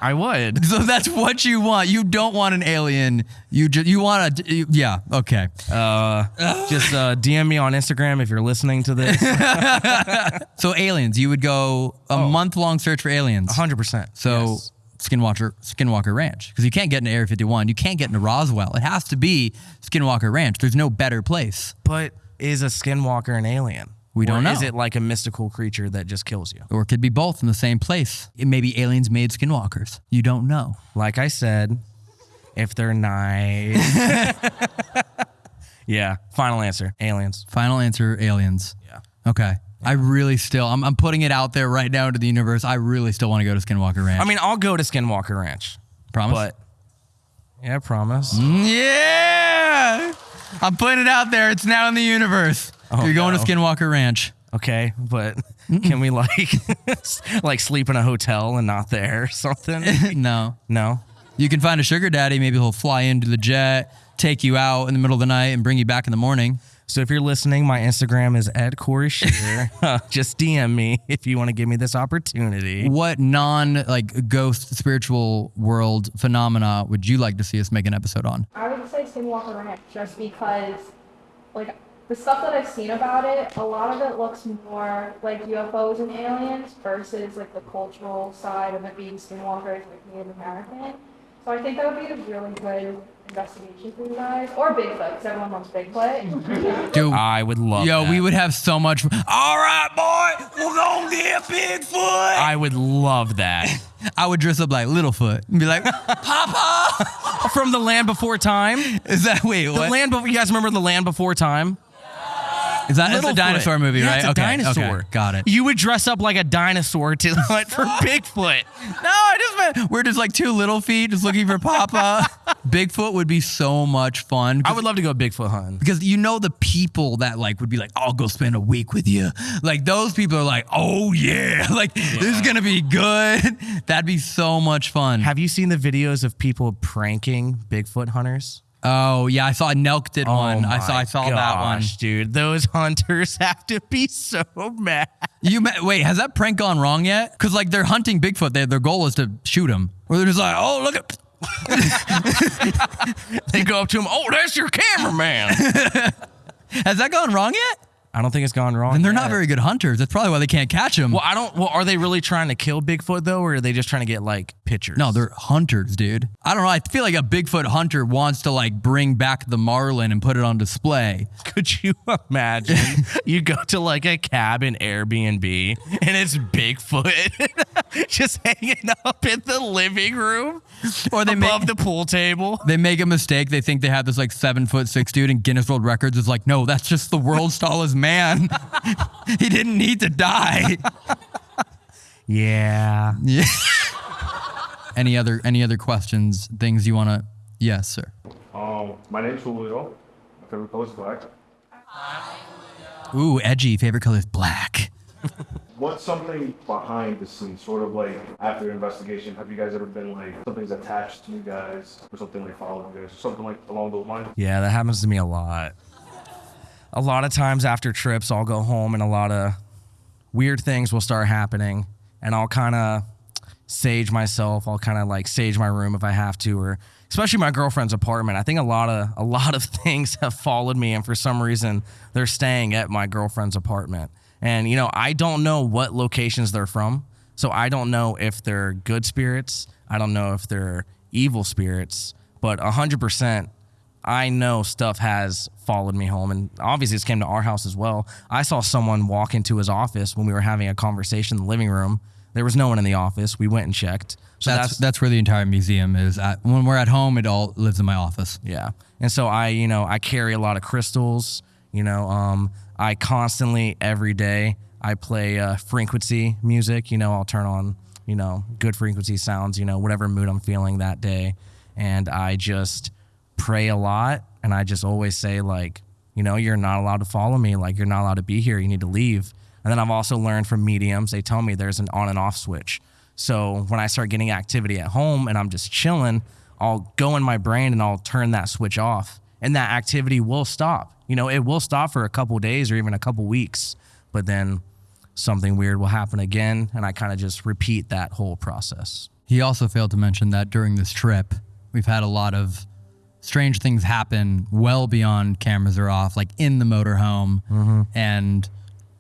I would. So that's what you want. You don't want an alien. You just you want a you- yeah. Okay. Uh, just uh, DM me on Instagram if you're listening to this. So aliens, you would go a month long search for aliens. 100%. So yes. Skinwalker Skinwalker Ranch because you can't get into Area 51. You can't get into Roswell. It has to be Skinwalker Ranch. There's no better place. But is a skinwalker an alien? We don't Or know. Is it like a mystical creature that just kills you? Or it could be both in the same place. It may be aliens made skinwalkers. You don't know. Like I said, if they're nice. yeah. Final answer. Aliens. Final answer: aliens. Yeah. Okay. I really still. I'm, I'm putting it out there right now into the universe. I really still want to go to Skinwalker Ranch. I mean, I'll go to Skinwalker Ranch. promise. But yeah, promise. Mm, yeah, I'm putting it out there. It's now in the universe. Oh, You're going no. to Skinwalker Ranch. Okay, but can we like like sleep in a hotel and not there or something? no. No. You can find a sugar daddy. Maybe he'll fly into the jet, take you out in the middle of the night and bring you back in the morning. So if you're listening, my Instagram is Ed Corey Scherer. Just DM me if you want to give me this opportunity. What non like ghost spiritual world phenomena would you like to see us make an episode on? I would say Skinwalker Ranch just because, like, the stuff that I've seen about it, a lot of it looks more like UFOs and aliens versus like the cultural side of it being skinwalkers, like Native American. So I think that would be a really good investigation for you guys, or Bigfoot, because everyone loves Bigfoot. Dude, I would love yo, that. we would have so much. All right, boy, we're gonna get Bigfoot. I would love that. I would dress up like Littlefoot and be like, Papa, From the Land Before Time. is that wait? The What? Land Before. You guys remember the Land Before Time? Is that it's a dinosaur movie, Yeah, right? It's a okay, dinosaur. okay, got it. You would dress up like a dinosaur to hunt for Bigfoot. No, I just meant we're just like two little feet just looking for Papa. Bigfoot would be so much fun. I would love to go Bigfoot hunting. because you know the people that like would be like, I'll go spend a week with you. Like those people are like, oh yeah, like this is gonna be good. That'd be so much fun. Have you seen the videos of people pranking Bigfoot hunters? Oh yeah, I saw Nelk did oh one. I saw I saw that one. dude. Those hunters have to be so mad. You ma- wait, has that prank gone wrong yet? Because like they're hunting Bigfoot, they, their goal is to shoot him. Or they're just like, oh look at. They go up to him. Oh, that's your cameraman. Has that gone wrong yet? I don't think it's gone wrong. And they're not very good hunters. That's probably why they can't catch them. Well, I don't. Well, are they really trying to kill Bigfoot though, or are they just trying to get like pictures? No, they're hunters, dude. I don't know. I feel like a Bigfoot hunter wants to like bring back the marlin and put it on display. Could you imagine? you go to like a cabin Airbnb and it's Bigfoot just hanging up in the living room Or they above make the pool table. they make a mistake. They think they have this like seven foot six dude, and Guinness World Records is like, no, that's just the world's tallest man. he didn't need to die. Yeah. Yeah. any other any other questions? Things you want to? Yes, sir. Um, my name's Julio. My favorite color is black. Ooh, edgy. Favorite color is black. What's something behind the scenes, sort of like after your investigation? Have you guys ever been like something's attached to you guys, or something like following you guys, or something like along those lines? Yeah, that happens to me a lot. A lot of times after trips, I'll go home and a lot of weird things will start happening, and I'll kind of sage myself. I'll kind of like sage my room if I have to, or especially my girlfriend's apartment. I think a lot of a lot of things have followed me, and for some reason, they're staying at my girlfriend's apartment. And you know, I don't know what locations they're from, so I don't know if they're good spirits. I don't know if they're evil spirits, but hundred percent I know stuff has followed me home, and obviously this came to our house as well. I saw someone walk into his office when we were having a conversation in the living room. There was no one in the office. We went and checked. So that's, that's, that's where the entire museum is. When we're at home, it all lives in my office. yeah. And so I, you know, I carry a lot of crystals. You know, um, I constantly every day I play uh, frequency music. You know, I'll turn on you know good frequency sounds. You know, whatever mood I'm feeling that day, and I just pray a lot and I just always say like, you know, you're not allowed to follow me, like you're not allowed to be here, you need to leave. And then I've also learned from mediums, they tell me there's an on and off switch. So when I start getting activity at home and I'm just chilling, I'll go in my brain and I'll turn that switch off and that activity will stop. You know, it will stop for a couple days or even a couple weeks, but then something weird will happen again and I kind of just repeat that whole process. He also failed to mention that during this trip, we've had a lot of strange things happen well beyond cameras are off, like in the motorhome, mm-hmm. and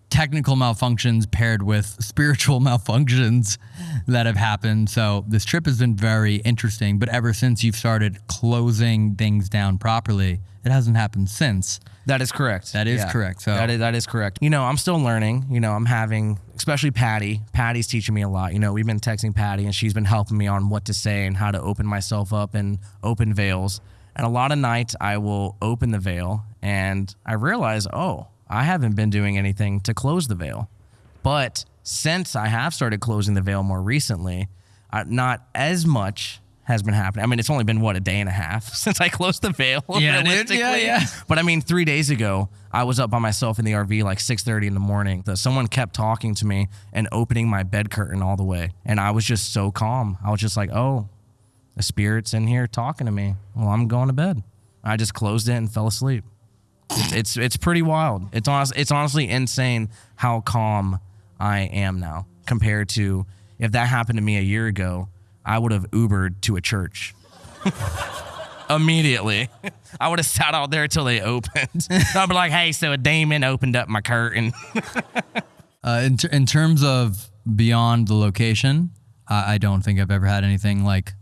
technical malfunctions paired with spiritual malfunctions that have happened. So this trip has been very interesting, but ever since you've started closing things down properly, it hasn't happened since. That is correct. That is correct. So that is that is correct. You know, I'm still learning. You know, I'm having, especially Patty. Patty's teaching me a lot. You know, we've been texting Patty, and she's been helping me on what to say and how to open myself up and open veils. And a lot of nights, I will open the veil, and I realize, oh, I haven't been doing anything to close the veil. But since I have started closing the veil more recently, uh, not as much has been happening. I mean, it's only been what a day and a half since I closed the veil. Yeah, dude. Yeah, yeah. But I mean, three days ago, I was up by myself in the RV like 6:30 in the morning. Someone kept talking to me and opening my bed curtain all the way, and I was just so calm. I was just like, "Oh, the spirit's in here talking to me. Well, I'm going to bed." I just closed it and fell asleep. It's it's, it's pretty wild. It's honest, it's honestly insane how calm I am now compared to if that happened to me a year ago, I would have Ubered to a church. Immediately. I would have sat out there till they opened. I'd be like, hey, so a demon opened up my curtain. Uh, in, in terms of beyond the location, I don't think I've ever had anything like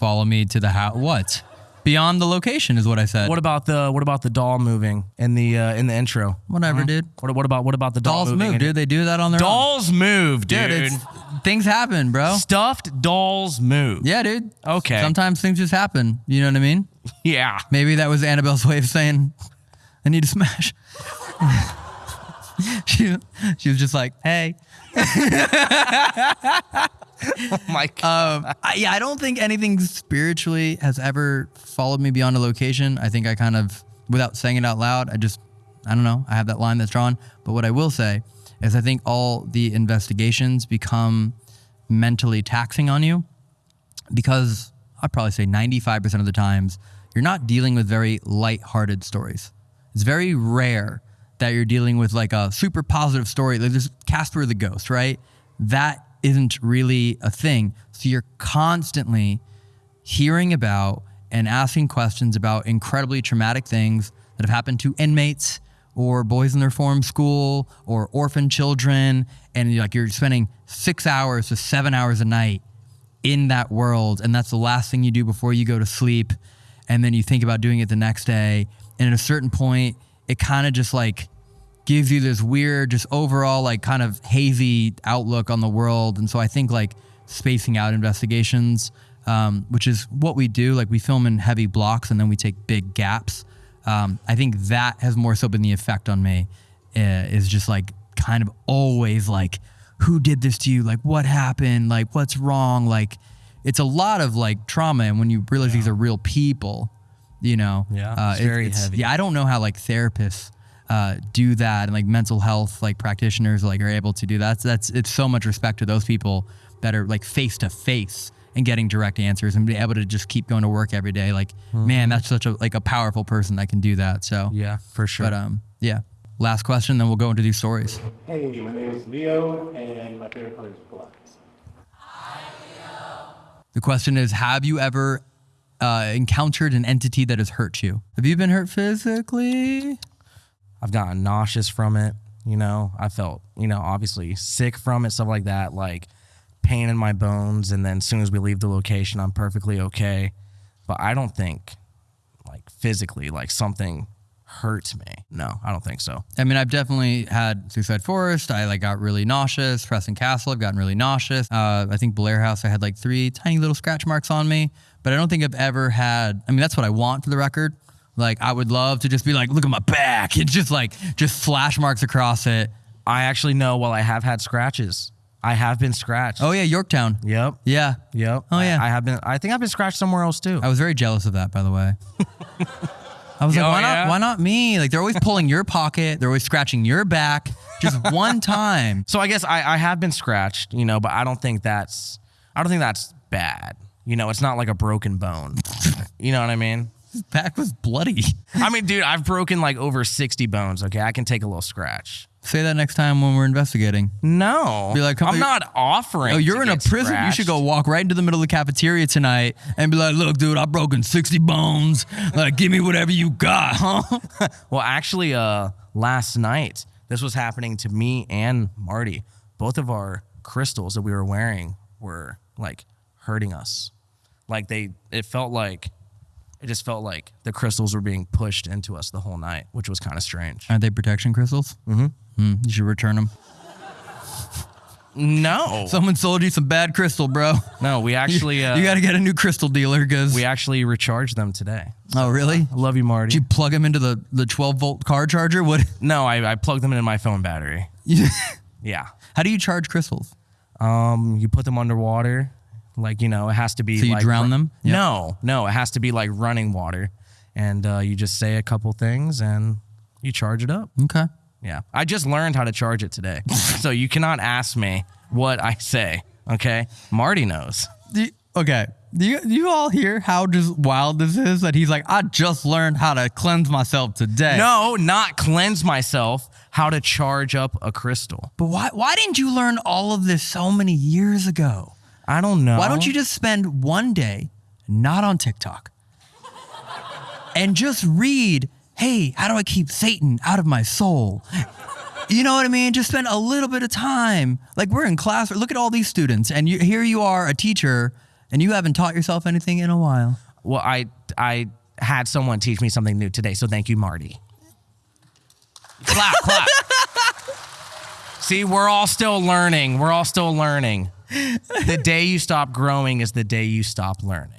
follow me to the house. What? Beyond the location is what I said. What about the what about the doll moving in the uh, in the intro? Whatever, dude. What, what about what about the doll Dolls moving move, in- dude. They do that on their Dolls move, own. dude. it's, things happen, bro. Stuffed dolls move. Yeah, dude. Okay. Sometimes things just happen. You know what I mean? Yeah. Maybe that was Annabelle's way of saying, "I need to smash." she, she was just like, "Hey." oh my god. Um, I, yeah, I don't think anything spiritually has ever followed me beyond a location. I think I kind of, without saying it out loud, I just, I don't know. I have that line that's drawn. But what I will say is, I think all the investigations become mentally taxing on you because I'd probably say 95% of the times you're not dealing with very light-hearted stories. It's very rare that you're dealing with like a super positive story. Like there's Casper the Ghost, right? That isn't really a thing. So you're constantly hearing about and asking questions about incredibly traumatic things that have happened to inmates or boys in their form school or orphan children. And you're like you're spending 6 hours to 7 hours a night in that world. And that's the last thing you do before you go to sleep. And then you think about doing it the next day. And at a certain point it kind of just like gives you this weird just overall like kind of hazy outlook on the world. And so i think like spacing out investigations um, which is what we do like we film in heavy blocks and then we take big gaps. Um, i think that has more so been the effect on me uh, is just like kind of always like who did this to you? Like what happened? Like what's wrong? Like it's a lot of like trauma. And when you realize these are real people you know Yeah, uh, it's very heavy. yeah i don't know how like therapists uh, do that and like mental health like practitioners like are able to do that that's, that's it's so much respect to those people that are like face to face and getting direct answers and be able to just keep going to work every day like man that's such a like a powerful person that can do that so Mm-hmm. yeah for sure but um yeah last question then we'll go into these stories Hey, my name is Leo, and my favorite color is black. Hi Leo The question is Have you ever uh, encountered an entity that has hurt you? Have you been hurt physically? I've gotten nauseous from it. You know, I felt, you know, obviously sick from it, stuff like that, like pain in my bones. And then as soon as we leave the location, I'm perfectly okay. But I don't think, like, physically, like something hurt me. No, I don't think so. I mean, I've definitely had Suicide Forest. I like got really nauseous. Preston Castle, I've gotten really nauseous. Uh, I think Blair House, I had like three tiny little scratch marks on me. But I don't think I've ever had. I mean, that's what I want for the record. Like, I would love to just be like, look at my back. It's just like just flash marks across it. I actually know. Well, I have had scratches. I have been scratched. Oh yeah, Yorktown. Yep. Yeah. Yep. Oh, yeah. I, I have been. I think I've been scratched somewhere else too. I was very jealous of that, by the way. I was like, Oh, why yeah? not? Why not me? Like they're always pulling your pocket. They're always scratching your back. Just one time. So I guess I, I have been scratched, you know, but I don't think that's I don't think that's bad. You know, it's not like a broken bone. You know what I mean? His back was bloody. I mean, dude, I've broken like over 60 bones. Okay, I can take a little scratch. Say that next time when we're investigating. No. Be like, come- I'm not offering. Oh, you're in a prison. You should go walk right into the middle of the cafeteria tonight and be like, "Look, dude, I've broken sixty bones. Like, give me whatever you got, huh?" Well, actually, uh, last night this was happening to me and Marty. Both of our crystals that we were wearing were like hurting us. Like they, it felt like, it just felt like the crystals were being pushed into us the whole night, which was kind of strange. Are they protection crystals? Mm-hmm. Hmm, you should return them. No, Someone sold you some bad crystal, bro. no, we actually, uh, you got to get a new crystal dealer because. we actually recharged them today. oh, really? I love you, Marty. Did you plug them into the the twelve volt car charger? What? no, I, I plugged them into my phone battery. Yeah. How do you charge crystals? Um, you put them underwater, like you know, it has to be. So you like, drown them? Yeah. No, no, it has to be like running water, and uh, you just say a couple things and you charge it up. Okay. Yeah, I just learned how to charge it today, so you cannot ask me what I say. Okay, Marty knows. The- okay. Do you, do you all hear how just wild this is? That he's like, I just learned how to cleanse myself today. No, not cleanse myself. How to charge up a crystal. But why, why didn't you learn all of this so many years ago? I don't know. Why don't you just spend one day not on TikTok and just read, hey, how do I keep Satan out of my soul? You know what I mean? Just spend a little bit of time. Like we're in class, look at all these students, and you, here you are, a teacher, and you haven't taught yourself anything in a while. Well, I I had someone teach me something new today, so thank you, Marty. clap, clap. See, we're all still learning. We're all still learning. The day you stop growing is the day you stop learning.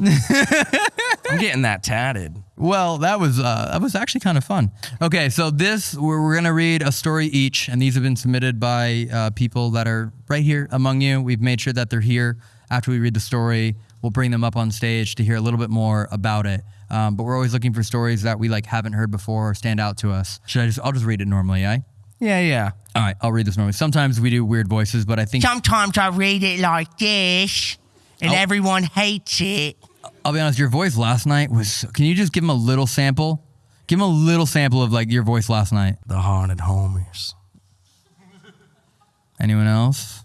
I'm getting that tatted. Well, that was uh, that was actually kind of fun. Okay, so this we're, we're gonna read a story each, and these have been submitted by uh, people that are right here among you. We've made sure that they're here after we read the story. We'll bring them up on stage to hear a little bit more about it. Um, but we're always looking for stories that we like haven't heard before or stand out to us. Should I just? I'll just read it normally, eh? Yeah, yeah. All right, I'll read this normally. Sometimes we do weird voices, but I think Sometimes I read it like this, and Oh. everyone hates it. I'll be honest. Your voice last night was. Can you just give him a little sample? Give him a little sample of like your voice last night. The haunted homies. Anyone else?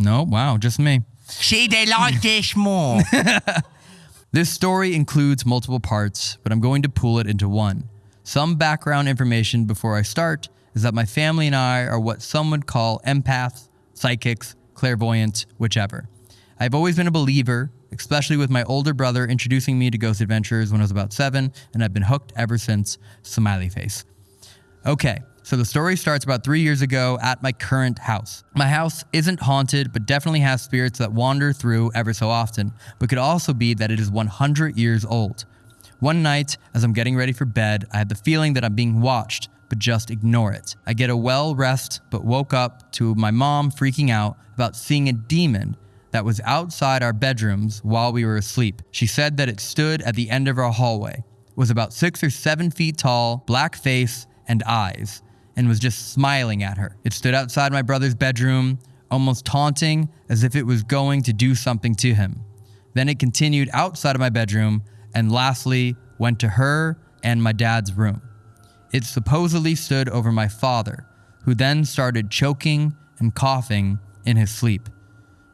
No. Wow, just me. See, they like this more. This story includes multiple parts, but I'm going to pull it into one. Some background information before I start is that my family and I are what some would call empaths, psychics, clairvoyants, whichever. I've always been a believer, especially with my older brother introducing me to ghost adventures when I was about seven, and I've been hooked ever since. Smiley face. Okay, so the story starts about three years ago at my current house. My house isn't haunted, but definitely has spirits that wander through ever so often, but could also be that it is 100 years old. One night, as I'm getting ready for bed, I had the feeling that I'm being watched, but just ignore it. I get a well rest, but woke up to my mom freaking out about seeing a demon that was outside our bedrooms while we were asleep. She said that it stood at the end of our hallway, was about six or seven feet tall, black face, and eyes, and was just smiling at her. It stood outside my brother's bedroom, almost taunting as if it was going to do something to him. Then it continued outside of my bedroom and lastly went to her and my dad's room. It supposedly stood over my father, who then started choking and coughing in his sleep.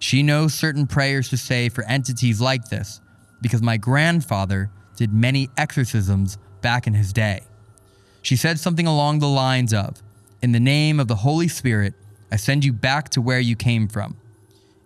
She knows certain prayers to say for entities like this because my grandfather did many exorcisms back in his day. She said something along the lines of, In the name of the Holy Spirit, I send you back to where you came from.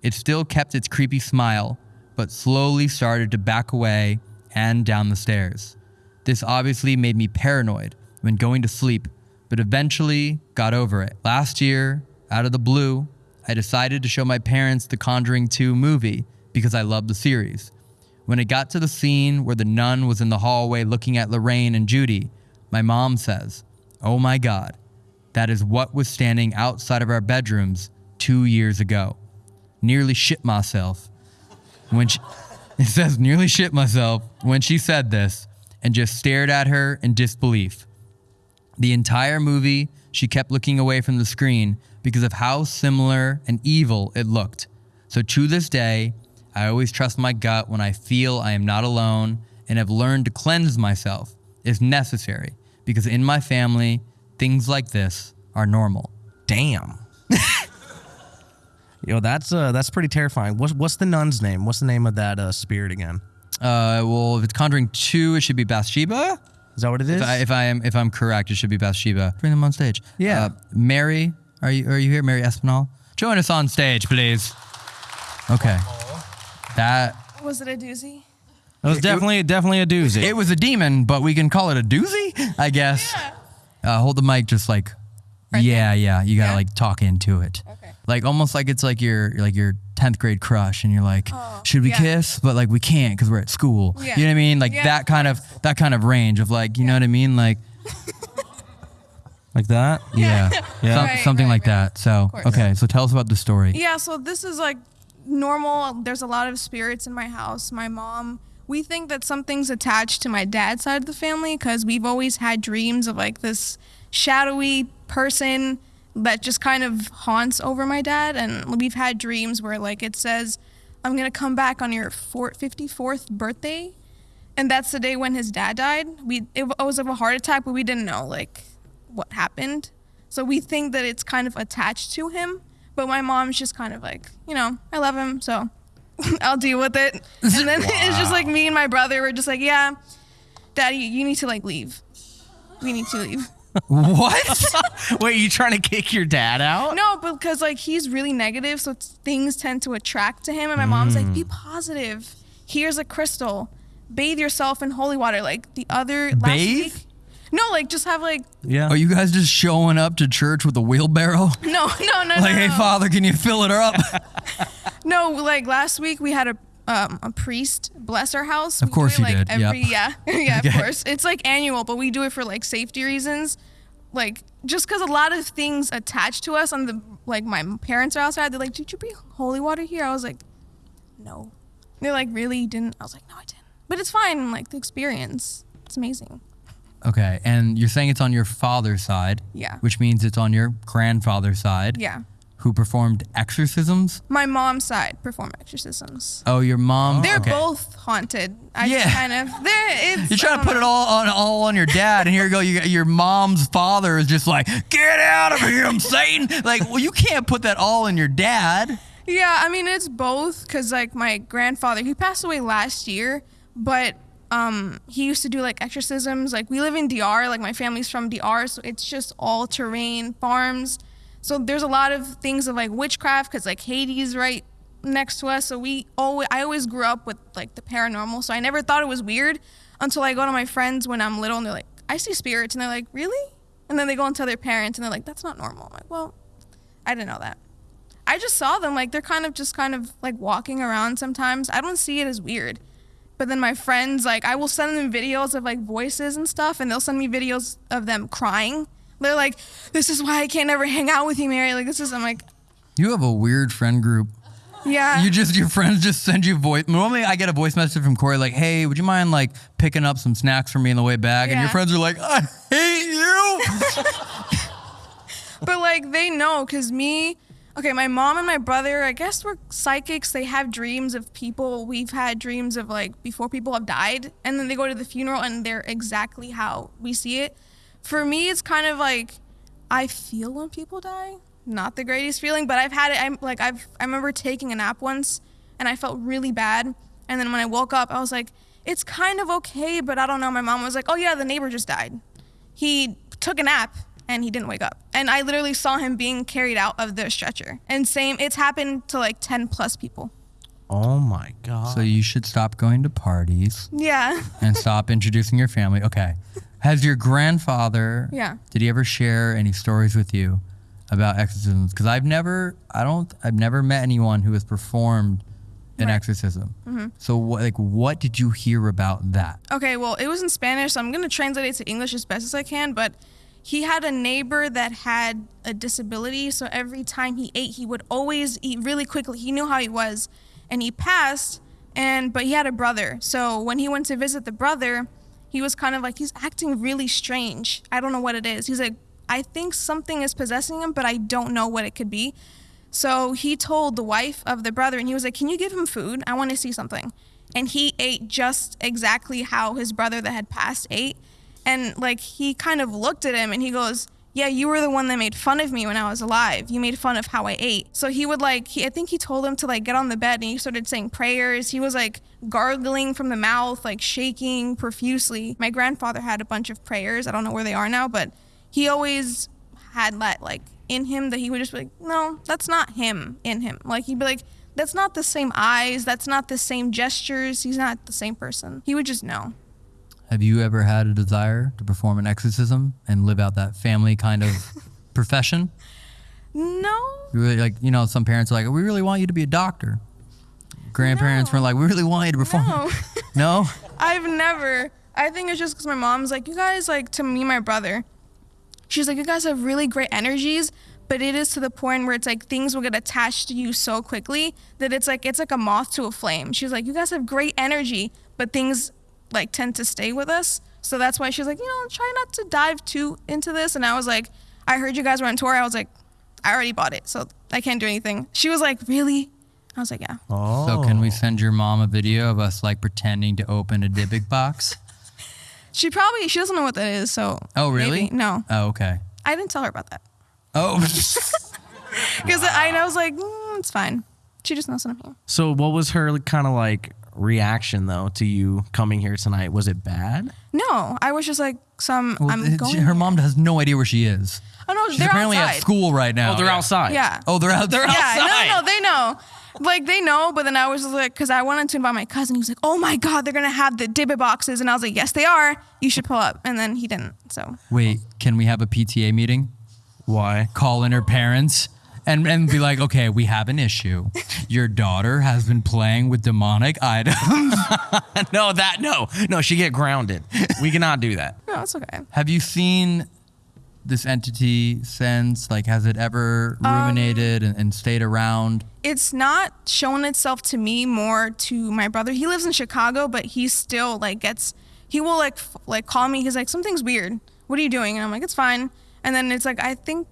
It still kept its creepy smile, but slowly started to back away and down the stairs. This obviously made me paranoid when going to sleep, but eventually got over it. Last year, out of the blue, I decided to show my parents the Conjuring 2 movie because I love the series. When it got to the scene where the nun was in the hallway looking at Lorraine and Judy, my mom says, Oh my God, that is what was standing outside of our bedrooms two years ago. Nearly shit myself. When she, it says, nearly shit myself when she said this and just stared at her in disbelief. The entire movie, she kept looking away from the screen because of how similar and evil it looked. So to this day, I always trust my gut when I feel I am not alone and have learned to cleanse myself if necessary because in my family, things like this are normal. Damn. Yo, that's uh, that's pretty terrifying. What's what's the nun's name? What's the name of that uh, spirit again? Uh, well, if it's Conjuring 2, it should be Bathsheba. Is that what it is? If I, if I am if I'm correct, it should be Bathsheba. Bring them on stage. Yeah. Uh, Mary, are you are you here? Mary Espinal, join us on stage, please. Okay. That Was it a doozy? It was definitely definitely a doozy. it was a demon, but we can call it a doozy, I guess. Uh, hold the mic, just like. yeah, yeah. You gotta Yeah? like talk into it. Okay. Like almost like it's like your like your tenth grade crush, and you're like, Oh, should we yeah. kiss? But like we can't because we're at school. Yeah. You know what I mean? Like Yeah, that kind of that kind of range of like, you know what I mean? Like like that. yeah, Yeah. Right, something right, like right. that. So okay, so tell us about the story. Yeah, so this is like normal. There's a lot of spirits in my house. My mom, we think that something's attached to my dad's side of the family because we've always had dreams of like this shadowy person that just kind of haunts over my dad. And we've had dreams where like it says, I'm gonna come back on your 54th birthday, and that's the day when his dad died. We it was of a heart attack, but we didn't know like what happened. So we think that it's kind of attached to him. But my mom's just kind of like, you know, I love him, so I'll deal with it. And then it's just like me and my brother. We're just like, yeah, daddy, you need to like leave. We need to leave. What? Wait, you trying to kick your dad out? No, because like he's really negative, so things tend to attract to him. And my mom's like, be mm. positive. Here's a crystal. Bathe yourself in holy water. Like the other last Bathe? week. No, like just have like Yeah. Are you guys just showing up to church with a wheelbarrow? no, no, no, Like, no, hey. Father, can you fill it up? No, like last week we had a um, a priest bless our house. Of We do course it, you like, did, yep. Every, Yeah, yeah, Okay. of course. It's like annual, but we do it for like safety reasons. Like just because a lot of things attach to us on the like my parents are outside. They're like, "Did you bring holy water here?" I was like, "No." They're like, "Really? You didn't?" I was like, "No, I didn't." But it's fine. Like the experience, it's amazing. okay, and you're saying it's on your father's side. Yeah. Which means it's on your grandfather's side. Yeah. Who performed exorcisms? My mom's side perform exorcisms. Oh, your mom. They're okay. both haunted. I Yeah. just kind of they're it's You're trying to put it all on all on your dad, and here you go. You got your mom's father is just like, get out of here, I'm Satan. Like, well, you can't put that all in your dad. Yeah, I mean it's both because like my grandfather, he passed away last year, but um he used to do like exorcisms. Like we live in DR, like my family's from DR, so it's just all terrain farms. So there's a lot of things of like witchcraft because like Haiti right next to us. So we always I always grew up with like the paranormal, so I never thought it was weird until I go to my friends when I'm little and they're like, I see spirits, and they're like, really? And then they go and tell their parents, and they're like, that's not normal. I'm like, well, I didn't know that. I just saw them like they're kind of just kind of like walking around sometimes. I don't see it as weird. But then my friends like I will send them videos of like voices and stuff and they'll send me videos of them crying. They're like, "This is why I can't ever hang out with you, Mary." Like this is I'm like, You have a weird friend group. "Yeah." You just your friends just send you voice. Normally, I get a voice message from Corey like, "Hey, would you mind like picking up some snacks for me on the way back?" And your friends are like, "I hate you." but like they know because me okay my mom and my brother i guess we're psychics they have dreams of people we've had dreams of like before people have died and then they go to the funeral and they're exactly how we see it for me it's kind of like i feel when people die not the greatest feeling but i've had it i'm like i've i remember taking a nap once and i felt really bad and then when i woke up i was like it's kind of okay but i don't know my mom was like oh yeah the neighbor just died he took a nap and he didn't wake up. And I literally saw him being carried out of the stretcher. And same, it's happened to like 10 plus people. Oh my god. so you should stop going to parties Yeah. and stop introducing your family. Okay. Has your grandfather? Yeah. Did he ever share any stories with you about exorcisms? Because I've never, I don't, I've never met anyone who has performed an Right. exorcism. Mhm. So, what, like, what did you hear about that? Okay, well, it was in Spanish, so I'm going to translate it to English as best as I can. But he had a neighbor that had a disability. So every time he ate, he would always eat really quickly. He knew how he was. And he passed, and but he had a brother. So when he went to visit the brother, he was kind of like, he's acting really strange. I don't know what it is. He's like, I think something is possessing him, but I don't know what it could be. So he told the wife of the brother, and he was like, Can you give him food? I want to see something. And he ate just exactly how his brother that had passed ate. And like he kind of looked at him and he goes, Yeah, you were the one that made fun of me when I was alive. You made fun of how I ate. So he would like, he, I think he told him to like get on the bed and he started saying prayers. He was like gargling from the mouth, like shaking profusely. My grandfather had a bunch of prayers. I don't know where they are now, but he always had that like in him that he would just be like, no, that's not him in him. Like he'd be like, that's not the same eyes, that's not the same gestures, he's not the same person. He would just know. Have you ever had a desire to perform an exorcism and live out that family kind of profession? No. Really like, you know, some parents are like, we really want you to be a doctor. Grandparents were like, we really want you to perform. No. No? I've never. I think it's just because my mom's like, you guys, like, to me, my brother, she's like, you guys have really great energies, but it is to the point where it's like things will get attached to you so quickly that it's like, it's like a moth to a flame. She's like, you guys have great energy, but things like tend to stay with us. So that's why she's like, you know, try not to dive too into this. And I was like, I heard you guys were on tour. I was like, I already bought it, so I can't do anything. She was like, really? I was like, yeah. Oh. So can we send your mom a video of us like pretending to open a Dybbuk box? She probably she doesn't know what that is. So. Oh, really? maybe. No, Oh, okay. I didn't tell her about that Oh, because I, I was like, mm, it's fine. She just knows that I'm here. So what was her kind of like reaction though to you coming here tonight? Was it bad? No, I was just like some. Well, I'm it- going. her mom has no idea where she is. Oh no, She's they're apparently outside. at school right now. Oh, they're outside. Yeah. Oh, they're out. They're yeah, no, no, no, they know. Like they know, but then I was like, because I wanted to invite my cousin. He was like, "Oh my god, they're gonna have the Dybbuk boxes," and I was like, "Yes, they are. You should pull up." And then he didn't. So Wait, can we have a PTA meeting? Why? Call in her parents and, and be like, okay, we have an issue. Your daughter has been playing with demonic items. no, that no, no. She get grounded. We cannot do that. no, it's okay. have you seen this entity since? Like, has it ever Um, ruminated and, and stayed around? It's not shown itself to me, more to my brother. He lives in Chicago, but he still like gets. He will like f- like call me. He's like, "Something's weird. What are you doing?" And I'm like, "It's fine." And then it's like I think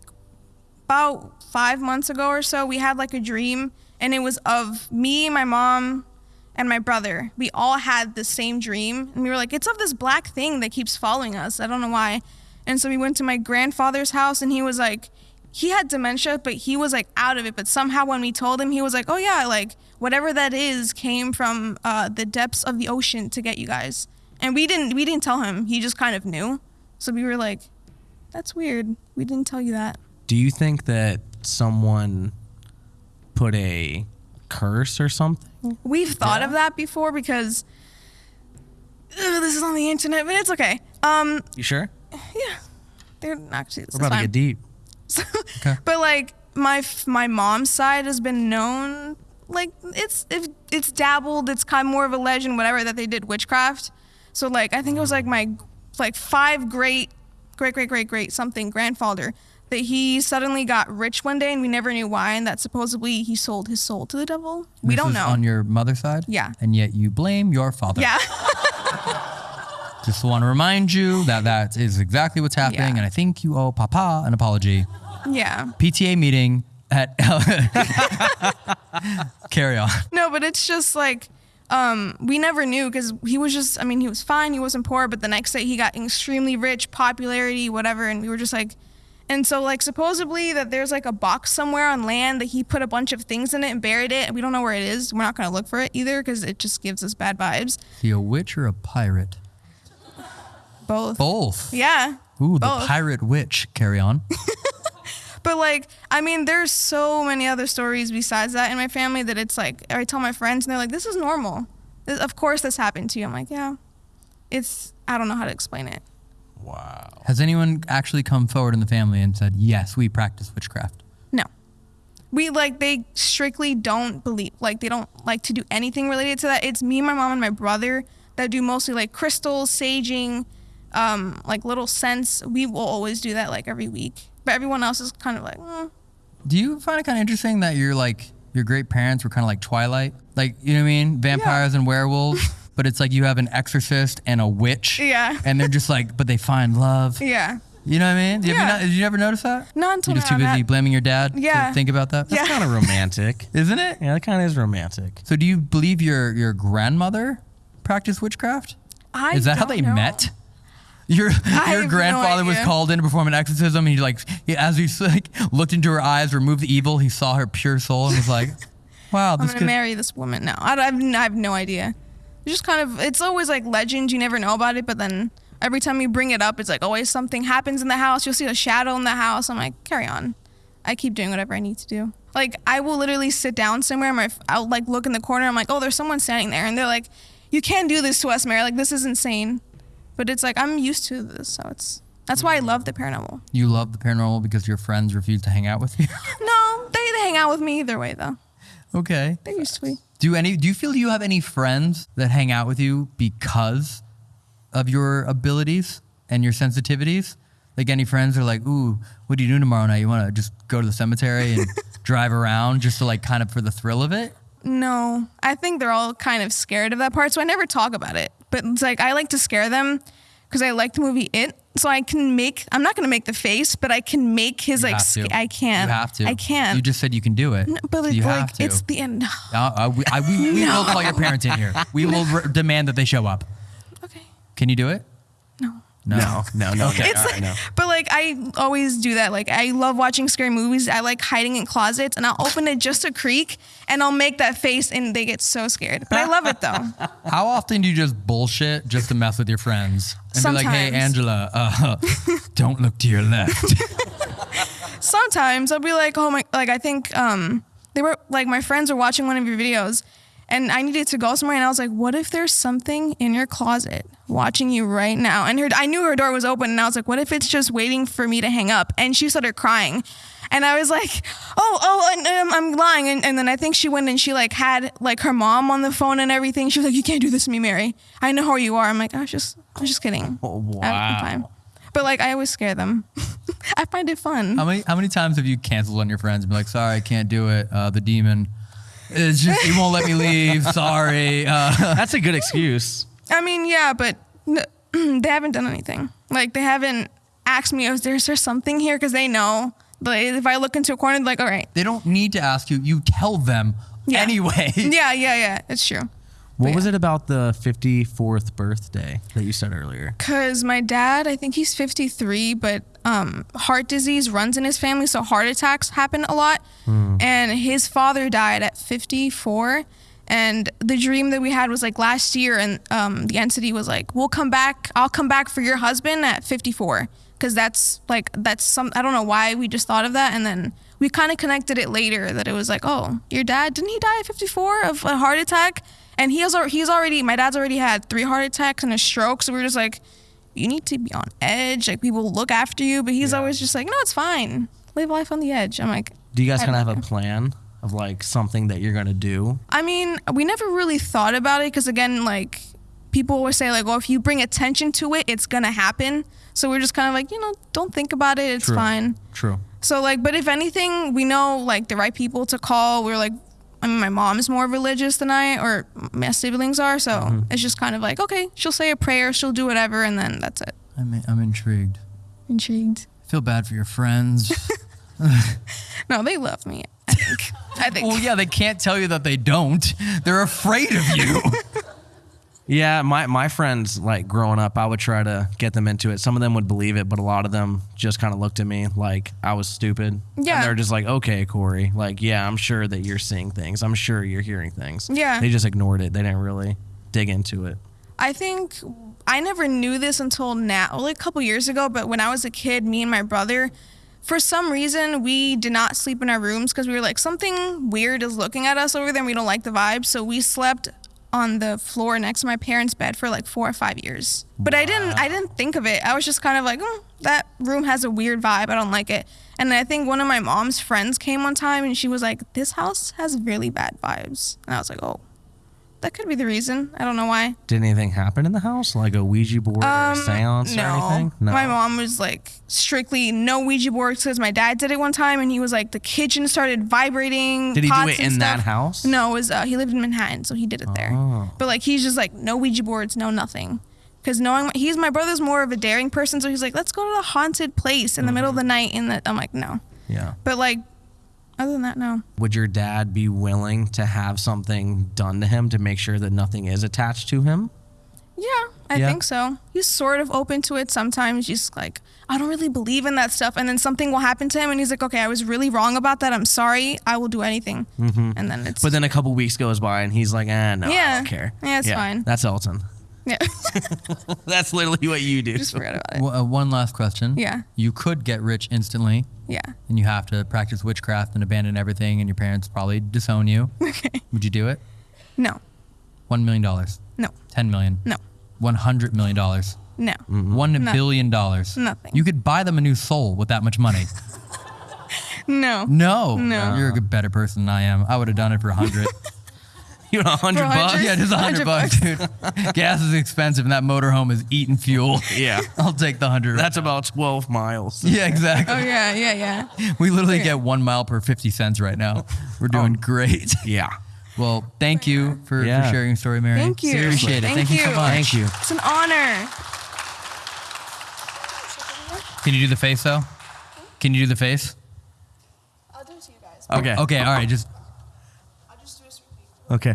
about five months ago or so, we had like a dream, and it was of me, my mom, and my brother. We all had the same dream, and we were like, "It's of this black thing that keeps following us. I don't know why." And so we went to my grandfather's house, and he was like, he had dementia, but he was like out of it. But somehow when we told him, he was like, "Oh yeah, like whatever that is came from uh, the depths of the ocean to get you guys." And we didn't we didn't tell him. He just kind of knew. So we were like, "That's weird. We didn't tell you that." Do you think that someone put a curse or something? We've thought of that before because ugh, this is on the internet, but it's okay. Um, You sure? yeah, they're actually. We're about to get deep. Okay, But like my my mom's side has been known like it's it, it's dabbled. It's kind of more of a legend, whatever that they did witchcraft. So like I think it was like my like five great great great great great something grandfather that he suddenly got rich one day and we never knew why and that supposedly he sold his soul to the devil. We This don't is know. On your mother's side? Yeah. And yet you blame your father. yeah. Just want to remind you that that is exactly what's happening. Yeah. And I think you owe Papa an apology. yeah. PTA meeting at. Carry on. No, but it's just like um, we never knew because he was just. I mean, he was fine. He wasn't poor, but the next day he got extremely rich, popularity, whatever, and we were just like. And so, like, supposedly that there's like a box somewhere on land that he put a bunch of things in it and buried it, and we don't know where it is. We're not gonna look for it either because it just gives us bad vibes. He a witch or a pirate? Both. Both. Yeah. Ooh, the pirate witch. Carry on. But like, I mean, there's so many other stories besides that in my family that it's like I tell my friends and they're like, "This is normal. This, of course, this happened to you." I'm like, "Yeah." It's I don't know how to explain it. Wow. Has anyone actually come forward in the family and said, yes, we practice witchcraft? No. We like they strictly don't believe like they don't like to do anything related to that. It's me, my mom, and my brother that do mostly like crystals, saging, um, like little scents. We will always do that like every week. But everyone else is kind of like, mm. Do you find it kind of interesting that your like your great parents were kind of like Twilight, like you know what I mean, vampires and werewolves, but it's like you have an exorcist and a witch, Yeah. and they're just like, but they find love. yeah. You know what I mean? Have you Yeah. not, did you ever notice that? Not until You're just too busy Matt. blaming your dad Yeah. to think about that. Yeah. Kind of romantic, isn't it? Yeah, that kind of is romantic. So, do you believe your your grandmother practiced witchcraft? I Is that how don't they know. met? Your have your no grandfather was called in to perform an exorcism, and he like he, as he like looked into her eyes, removed the evil, he saw her pure soul, and was like, "Wow, I'm this gonna could." marry this woman now. I, don't- I, have, n- I have no idea. It's just kind of, it's always like legend. You never know about it, but then every time you bring it up, it's like always something happens in the house. You'll see a shadow in the house. I'm like, carry on. I keep doing whatever I need to do. Like I will literally sit down somewhere. My, I'll like look in the corner. I'm like, oh, there's someone standing there, and they're like, you can't do this to us, Mary. Like this is insane. But it's like I'm used to this, so it's that's why I love the paranormal. You love the paranormal because your friends refuse to hang out with you. No, they, they hang out with me either way though. okay. They're used to me. Do any? Do you feel you have any friends that hang out with you because of your abilities and your sensitivities? Like any friends are like, "Ooh, what do you do tomorrow night? You want to just go to the cemetery and drive around just to like kind of for the thrill of it?" No, I think they're all kind of scared of that part, so I never talk about it. But it's like I like to scare them because I like the movie It. So I can make. I'm not gonna make the face, but I can make his You like. have sk- to. I can. You have to. I can. You just said you can do it. but So it's you like have to. it's the end. Uh, uh, we, I, we, we will call your parents in here. We will re- demand that they show up. Okay. Can you do it? No. No. No, no, no. Okay. It's all right, like, no. but like I always do that. Like I love watching scary movies. I like hiding in closets, and I'll open it just a creak, and I'll make that face, and they get so scared. But I love it though. How often do you just bullshit just to mess with your friends? And be like, hey, Angela, uh, don't look to your left. Sometimes I'll be like, oh my, like I think um they were like my friends were watching one of your videos, and I needed to go somewhere, and I was like, what if there's something in your closet watching you right now? And her, I knew her door was open, and I was like, what if it's just waiting for me to hang up? And she started crying. And I was like, oh, oh, and, um, I'm lying. And, and then I think she went and she like had like her mom on the phone and everything. She was like, you can't do this to me, Mary. I know how you are. I'm like, I was just, I was just kidding. Oh, I have a good time. But like, I always scare them. I find it fun. how many how many times have you canceled on your friends and be like, sorry, I can't do it. Uh, the demon. It's just he won't let me leave. Sorry. Uh, That's a good excuse. I mean, yeah, but n- they haven't done anything. Like they haven't asked me, "Is there, is there something here?" Because they know. Like if I look into a corner, like, "All right." they don't need to ask you. You tell them Yeah. anyway. Yeah, yeah, yeah. It's true. What was it about the 54th birthday that you said earlier? Cause my dad, I think he's 53, but um, heart disease runs in his family, so heart attacks happen a lot. And his father died at 54. And the dream that we had was like last year, and um, the entity was like, "We'll come back. I'll come back for your husband at 54." Because that's like that's some. I don't know why we just thought of that, and then we kind of connected it later that it was like, "Oh, your dad didn't he die at 54 of a heart attack?" And he has he's already my dad's already had three heart attacks and a stroke, so we were just like, you need to be on edge. Like people look after you, but he's always just like, no, it's fine. Live life on the edge. I'm like, Do you guys kind of have a plan of like something that you're gonna do? I mean, we never really thought about it because again, like people always say, like, well, if you bring attention to it, it's gonna happen. So we're just kind of like, you know, don't think about it. It's True. fine. True. So like, but if anything, we know like the right people to call. We're like, I mean, my mom's more religious than I or my siblings are, so Mm-hmm. it's just kind of like, okay, she'll say a prayer, she'll do whatever, and then that's it. I'm, I'm intrigued. Intrigued. I feel bad for your friends. No, they love me. I think. I think. well, yeah, they can't tell you that they don't. They're afraid of you. Yeah, my, my friends, like growing up, I would try to get them into it. Some of them would believe it, but a lot of them just kind of looked at me like I was stupid. Yeah. And they're just like, okay, Corey. Like, yeah, I'm sure that you're seeing things. I'm sure you're hearing things. Yeah. They just ignored it. They didn't really dig into it. I think I never knew this until now, like a couple years ago. But when I was a kid, me and my brother, for some reason, we did not sleep in our rooms because we were like something weird is looking at us over there, and we don't like the vibe. So we slept on the floor next to my parents' bed for like four or five years. But I didn't, I didn't think of it. I was just kind of like, mm, that room has a weird vibe. I don't like it. And I think one of my mom's friends came one time, and she was like, "This house has really bad vibes," and I was like, "Oh." That could be the reason. I don't know why. Did anything happen in the house? Like a Ouija board or a seance or anything? Um, My mom was like strictly no Ouija boards because my dad did it one time and he was like the kitchen started vibrating. Did he do it in that house? No, it was uh, he lived in Manhattan, so he did it there. Oh. But like he's just like no Ouija boards, no nothing. Because knowing he's my brother's more of a daring person, so he's like, let's go to the haunted place in the middle of the night. And that I'm like, no. Yeah. But like, other than that, no. Would your dad be willing to have something done to him to make sure that nothing is attached to him? Yeah, I Yeah. think so. He's sort of open to it sometimes. Just like, I don't really believe in that stuff. And then something will happen to him, and he's like, okay, I was really wrong about that. I'm sorry. I will do anything. Mm-hmm. And then it's. But then a couple weeks goes by and he's like, eh, no, I don't care. Yeah, it's fine. That's Elton. Yeah. That's literally what you do. Just forget about it. W- uh, one last question. Yeah. You could get rich instantly. Yeah. And you have to practice witchcraft and abandon everything, and your parents probably disown you. Okay. Would you do it? No. One million dollars. No. Ten million. No. One hundred million dollars. No. One No. billion dollars. Nothing. You could buy them a new soul with that much money. No. No. No. You're a better person than I am. I would have done it for a hundred. You know, a hundred bucks? yeah, just a hundred bucks, dude. Gas is expensive, and that motorhome is eating fuel. Yeah. I'll take the hundred. That's about 12 miles. yeah, exactly. Oh, yeah, yeah, yeah. We literally Okay. get one mile per 50 cents right now. We're oh. doing great. Yeah. Well, thank you for, Yeah. for sharing your story, Mary. Thank you. Appreciate it. Thank, you so much. Thank you. It's an honor. Can you do the face though? Can you do the face? I'll do it to you guys. Okay. Okay. All right. Just I'll just do a sweet peek. Okay.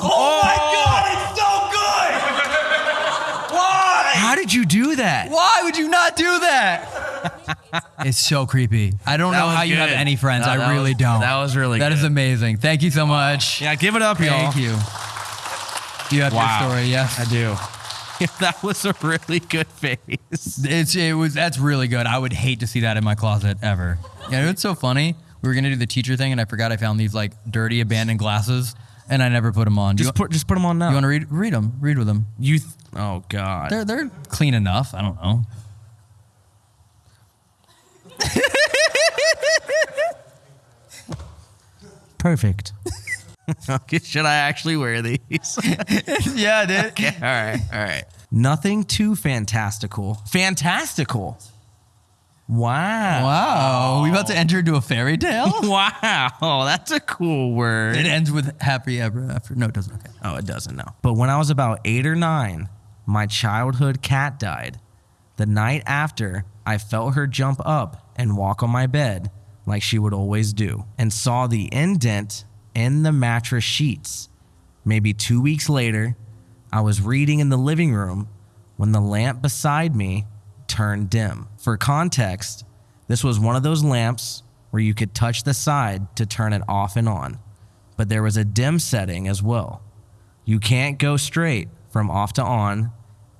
Oh, my oh! God! It's so good. Why? How did you do that? Why would you not do that? it's so creepy. I don't That know was how you have any friends. No, I really was- don't. that was really That is good. amazing. Thank you so much. Oh. Yeah, give it up, y'all. Thank you. You have Wow. your story, yes. I do. that was a really good face. It's it was that's really good. I would hate to see that in my closet ever. Yeah, it's so funny. We were gonna do the teacher thing, and I forgot I found these like dirty abandoned glasses, and I never put them on. Do Just you, put just put them on now. you want to read read them? Read with them. You th- oh god. They're they're clean enough. I don't know. Perfect. okay, should I actually wear these? yeah, dude. okay, all right, all right. Nothing too fantastical. Fantastical. Wow. Wow, we about to enter into a fairy tale. wow, that's a cool word. it ends with happy ever after. No, it doesn't. Okay. Oh, it doesn't know. But when I was about eight or nine, my childhood cat died. The night after, I felt her jump up and walk on my bed like she would always do, and saw the indent in the mattress sheets. Maybe two weeks later, I was reading in the living room when the lamp beside me turned dim. For context, this was one of those lamps where you could touch the side to turn it off and on, but there was a dim setting as well. You can't go straight from off to on,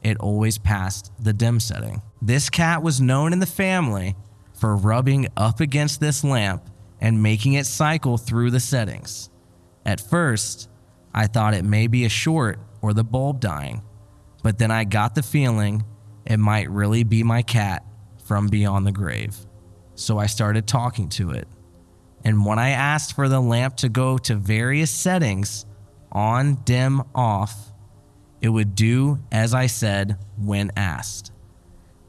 it always passed the dim setting. This cat was known in the family for rubbing up against this lamp and making it cycle through the settings. At first, I thought it may be a short or the bulb dying, but then I got the feeling it might really be my cat from beyond the grave. So I started talking to it. And when I asked for the lamp to go to various settings, on, dim, off, it would do as I said when asked.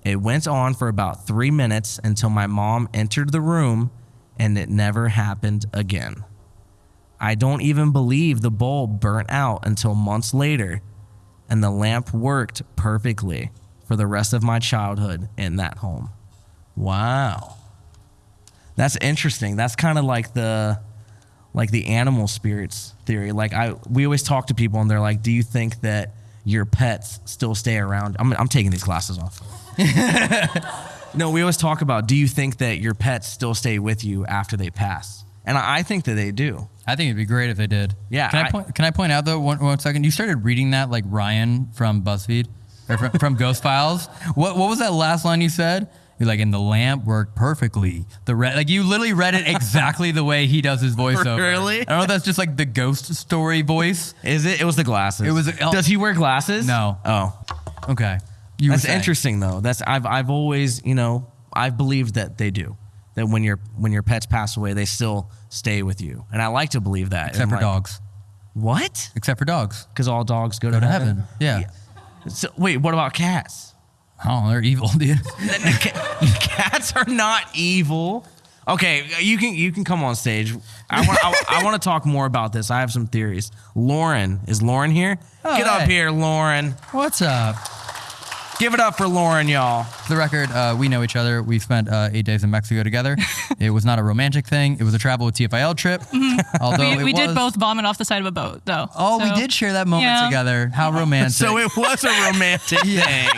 It went on for about three minutes until my mom entered the room and it never happened again. I don't even believe the bulb burnt out until months later, and the lamp worked perfectly for the rest of my childhood in that home. Wow. That's interesting. That's kind of like the like the animal spirits theory. Like I we always talk to people and they're like, "Do you think that your pets still stay around?" I'm I'm taking these glasses off. no, we always talk about, "Do you think that your pets still stay with you after they pass?" And I, I think that they do. I think it'd be great if they did. Yeah, Can I, I- point? Can I point out though one, one second? You started reading that like Ryan from BuzzFeed or from, from Ghost Files. What what was that last line you said? You're like, and the lamp worked perfectly. The re-, like you literally read it exactly the way he does his voiceover. Really? I don't know if that's just like the ghost story voice. Is it? It was the glasses. It was- oh. Does he wear glasses? No. Oh, Okay. You were that's saying. interesting though. That's I've I've always you know I've believed that they do. That when your when your pets pass away, they still stay with you, and I like to believe that. Except And for like- dogs. What? Except for dogs. Because all dogs go, Go to heaven. Yeah. So, wait, what about cats? Oh, they're evil, dude. Cats are not evil. Okay, you can you can come on stage. I want I, I want to talk more about this. I have some theories. Lauren is Lauren here? Oh, Get up here, Lauren. What's up? Give it up for Lauren, y'all. For the record, uh, we know each other. We spent uh, eight days in Mexico together. it was not a romantic thing. It was a travel with TFIL trip. Although we it we did both vomit off the side of a boat, though. Oh, we did share that moment Yeah. together. How romantic. So it was a romantic thing.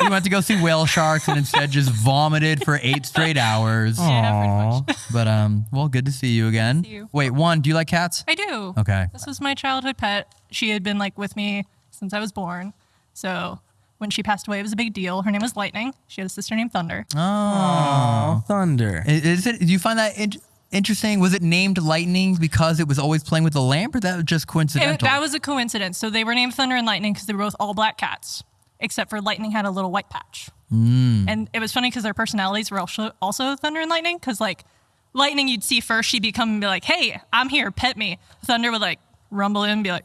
we went to go see whale sharks and instead just vomited for eight straight hours. Yeah, pretty much. But um, well, good to see you again. See you. Wait, one, do you like cats? I do. Okay. This was my childhood pet. She had been like with me since I was born. So when she passed away, it was a big deal. Her name was Lightning. She had a sister named Thunder. Oh, thunder. I- Is it? Do you find that in- interesting? Was it named Lightning because it was always playing with the lamp, or that was just It- coincidental? that was a coincidence. So they were named Thunder and Lightning because they were both all black cats, except for Lightning had a little white patch. Mm. And it was funny because their personalities were also, also Thunder and Lightning. Because like Lightning, you'd see first, she'd be come and be like, "Hey, I'm here, pet me." Thunder would like rumble in and be like,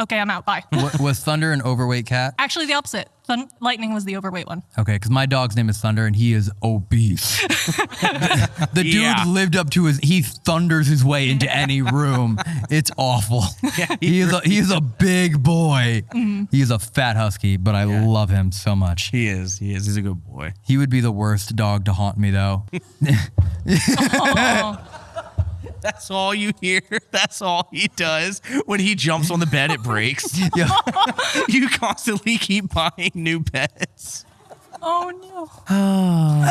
okay, I'm out. Bye. Wa- was Thunder an overweight cat? Actually, the opposite. Thun- Lightning was the overweight one. Okay, because my dog's name is Thunder and he is obese. the the dude Yeah. lived up to his. He thunders his way into any room. It's awful. he is a he is a big boy. Mm-hmm. He is a fat husky, but I love him so much. He is. He is. He's a good boy. He would be the worst dog to haunt me though. That's all you hear. That's all he does. When he jumps on the bed, it breaks. You constantly keep buying new beds. Oh no.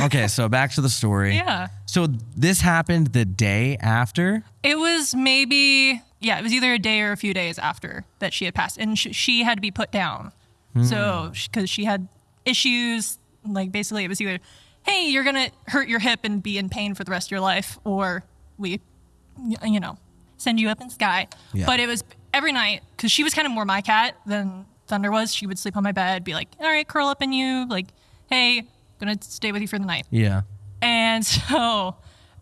Okay, so back to the story. Yeah. So this happened the day after. It was maybe yeah, it was either a day or a few days after that she had passed, and sh- she had to be put down. So hmm. because she had issues, like basically it was either, hey, you're gonna hurt your hip and be in pain for the rest of your life, or we, you know, send you up in the sky. Yeah. But it was every night because she was kind of more my cat than Thunder was. She would sleep on my bed, be like, all right, curl up in you, like, hey, gonna stay with you for the night. Yeah. And so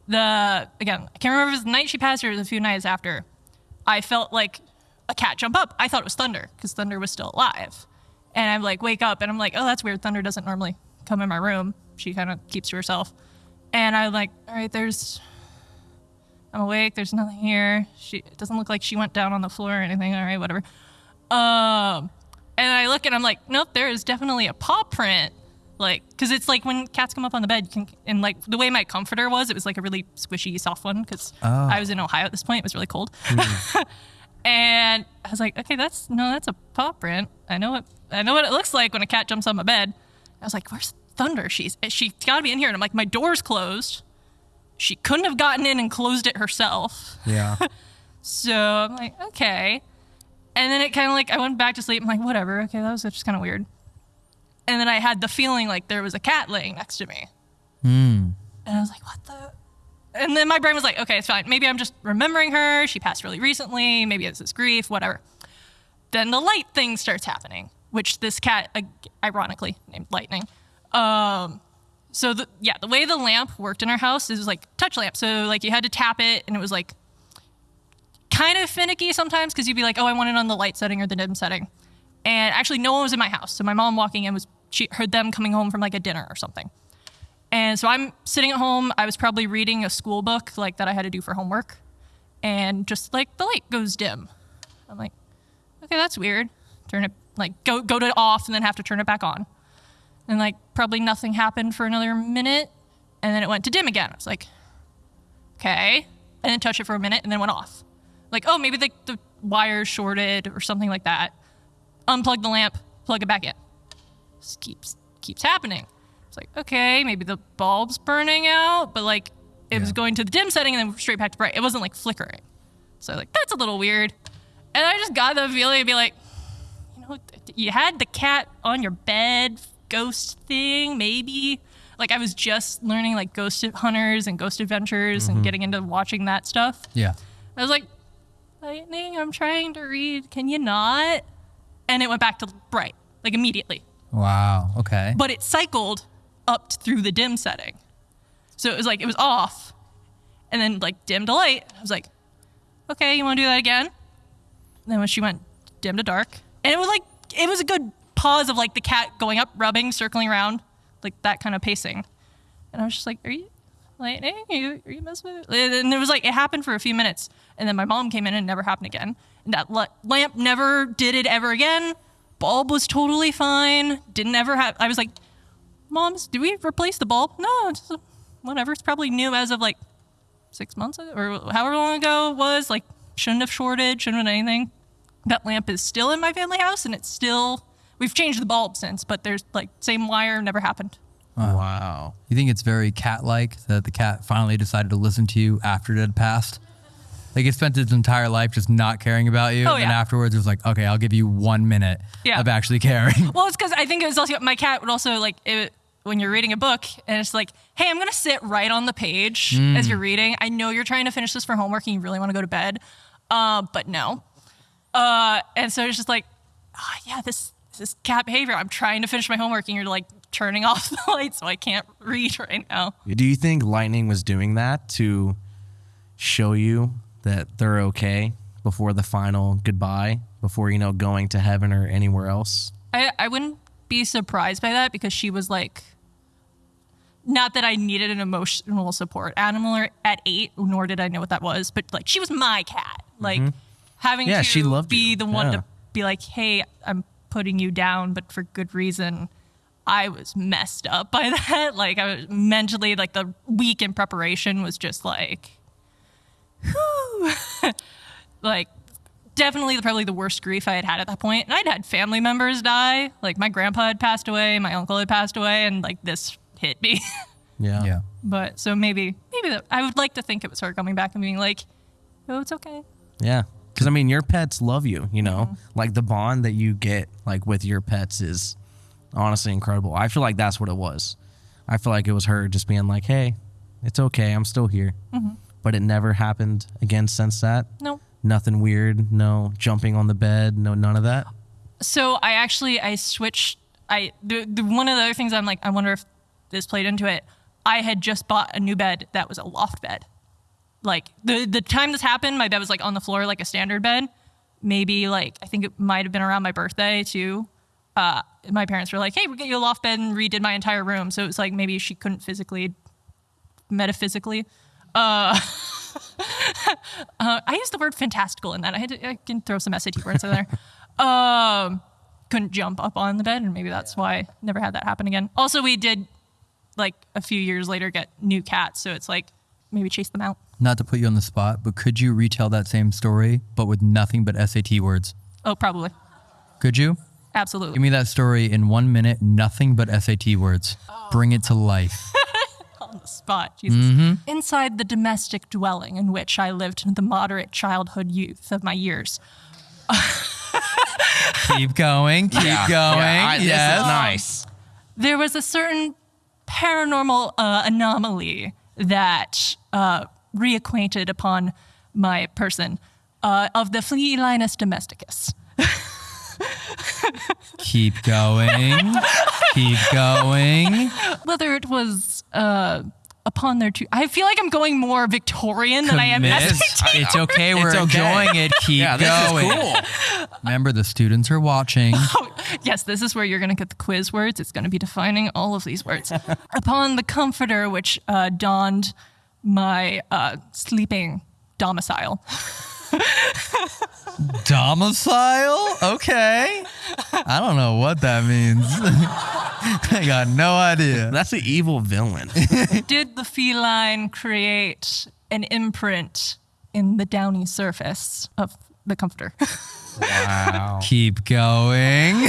the again, I can't remember if it was the night she passed or it was a few nights after. I felt like a cat jump up. I thought it was Thunder because Thunder was still alive. And I'm like, wake up, and I'm like, oh, that's weird. Thunder doesn't normally come in my room. She kind of keeps to herself. And I'm like, all right, there's, I'm awake. There's nothing here. She it doesn't look like she went down on the floor or anything. All right, whatever. Um, and I look and I'm like, nope, there is definitely a paw print. Like, cause it's like when cats come up on the bed, you can, and like the way my comforter was, it was like a really squishy, soft one. Cause I was in Ohio at this point. It was really cold. and I was like, okay, that's, no, that's a paw print. I know what, I know what it looks like when a cat jumps on my bed. I was like, where's Thunder? She's, she's gotta be in here. And I'm like, my door's closed. She couldn't have gotten in and closed it herself. Yeah. So I'm like, okay. And then it kind of like, I went back to sleep. I'm like, whatever. Okay, that was just kind of weird. And then I had the feeling like there was a cat laying next to me. Hmm. And I was like, what the? And then my brain was like, okay, it's fine. Maybe I'm just remembering her. She passed really recently. Maybe it's this grief, whatever. Then the light thing starts happening, which this cat, ironically named Lightning, um, so the yeah, the way the lamp worked in our house is like touch lamp. So like you had to tap it, and it was like kind of finicky sometimes because you'd be like, oh, I want it on the light setting or the dim setting. And actually, no one was in my house. So my mom walking in was she heard them coming home from like a dinner or something. And so I'm sitting at home. I was probably reading a school book like that I had to do for homework, and just like the light goes dim. I'm like, okay, that's weird. Turn it like go go to off and then have to turn it back on. And like probably nothing happened for another minute, and then it went to dim again. I was like, okay, and then touch it for a minute and then went off. Like, oh, maybe the, the wire shorted or something like that. Unplug the lamp, plug it back in. Just keeps keeps happening. It's like, okay, maybe the bulb's burning out, but like it was going to the dim setting and then straight back to bright. It wasn't like flickering. So like that's a little weird. And I just got the feeling to be like, you know, you had the cat on your bed, ghost thing, maybe. Like I was just learning like ghost hunters and ghost adventures and mm-hmm. getting into watching that stuff. Yeah. I was like, Lightning, I'm trying to read. Can you not? And it went back to bright, like immediately. Wow. Okay. But it cycled up through the dim setting. So it was like, it was off and then like dim to light. I was like, okay, you want to do that again? And then when she went dim to dark, and it was like, it was a good pause of like the cat going up, rubbing, circling around, like that kind of pacing. And I was just like, are you, Lightning, are you, are you messing with it? And it was like, it happened for a few minutes. And then my mom came in and it never happened again. And that la- lamp never did it ever again. Bulb was totally fine. Didn't ever have, I was like, Moms, do we replace the bulb? No, just, whatever. It's probably new as of like six months or however long ago it was. Like, shouldn't have shorted, shouldn't have anything. That lamp is still in my family house and it's still, we've changed the bulb since, but there's like, same wire, never happened. Wow. You think it's very cat-like that the cat finally decided to listen to you after it had passed? Like it spent its entire life just not caring about you, Oh, and yeah. afterwards it was like, okay, I'll give you one minute Yeah. of actually caring. Well, it's because I think it was also, my cat would also like, it, when you're reading a book and it's like, hey, I'm going to sit right on the page as you're reading. I know you're trying to finish this for homework and you really want to go to bed, uh, but no. Uh, and so it's just like, oh, yeah, this, this cat behavior. I'm trying to finish my homework and you're like turning off the light so I can't read right now. Do you think Lightning was doing that to show you that they're okay before the final goodbye, before you know going to heaven or anywhere else. I, I wouldn't be surprised by that because she was like, not that I needed an emotional support animal at eight, nor did I know what that was, but like she was my cat. Like having Mm-hmm. Yeah, to she loved be you. the one Yeah. to be like, hey, I'm putting you down, but for good reason. I was messed up by that. Like I was mentally, like the week in preparation was just like, whew. like definitely probably the worst grief I had had at that point. And I'd had family members die. Like my grandpa had passed away, my uncle had passed away, and like this hit me. Yeah. Yeah. but so maybe, maybe that, I would like to think it was her coming back and being like, "Oh, it's okay." Yeah. Because I mean, your pets love you. You know, mm-hmm. like the bond that you get like with your pets is honestly incredible. I feel like that's what it was. I feel like it was her just being like, "Hey, it's okay. I'm still here." Mm-hmm. But it never happened again since that. No. Nothing weird. No jumping on the bed. No none of that. So I actually I switched. I the, the one of the other things I'm like I wonder if this played into it. I had just bought a new bed that was a loft bed. Like the the time this happened, my bed was like on the floor like a standard bed. Maybe like I think it might have been around my birthday too. Uh, my parents were like, "Hey, we get you a loft bed," and redid my entire room. So it was like maybe she couldn't physically, metaphysically. Uh, uh, I used the word fantastical in that. I had to I can throw some SAT words in there. Um, couldn't jump up on the bed, and maybe that's why I never had that happen again. Also, we did like a few years later get new cats, so it's like maybe chase them out. Not to put you on the spot, but could you retell that same story, but with nothing but SAT words? Oh, probably, Could you? absolutely. Give me that story in one minute, nothing but SAT words. Bring it to life. on the spot. Jesus. Inside the domestic dwelling in which I lived in the moderate childhood youth of my years. keep going, keep Yeah. going. Yeah, I- this is yes. nice. There was a certain paranormal uh, anomaly that uh, reacquainted upon my person uh, of the Felinus domesticus. Keep going. keep going. Whether it was uh, upon their two, I feel like I'm going more Victorian than I am Commit. SAT. It's okay. We're okay. enjoying it. Keep Yeah, this going. is cool. Remember, the students are watching. Yes, this is where you're going to get the quiz words. It's going to be defining all of these words. Upon the comforter which uh, donned my uh, sleeping domicile. Domicile? Okay. I don't know what that means. I got no idea. That's an evil villain. Did the feline create an imprint in the downy surface of the comforter? wow. Keep going.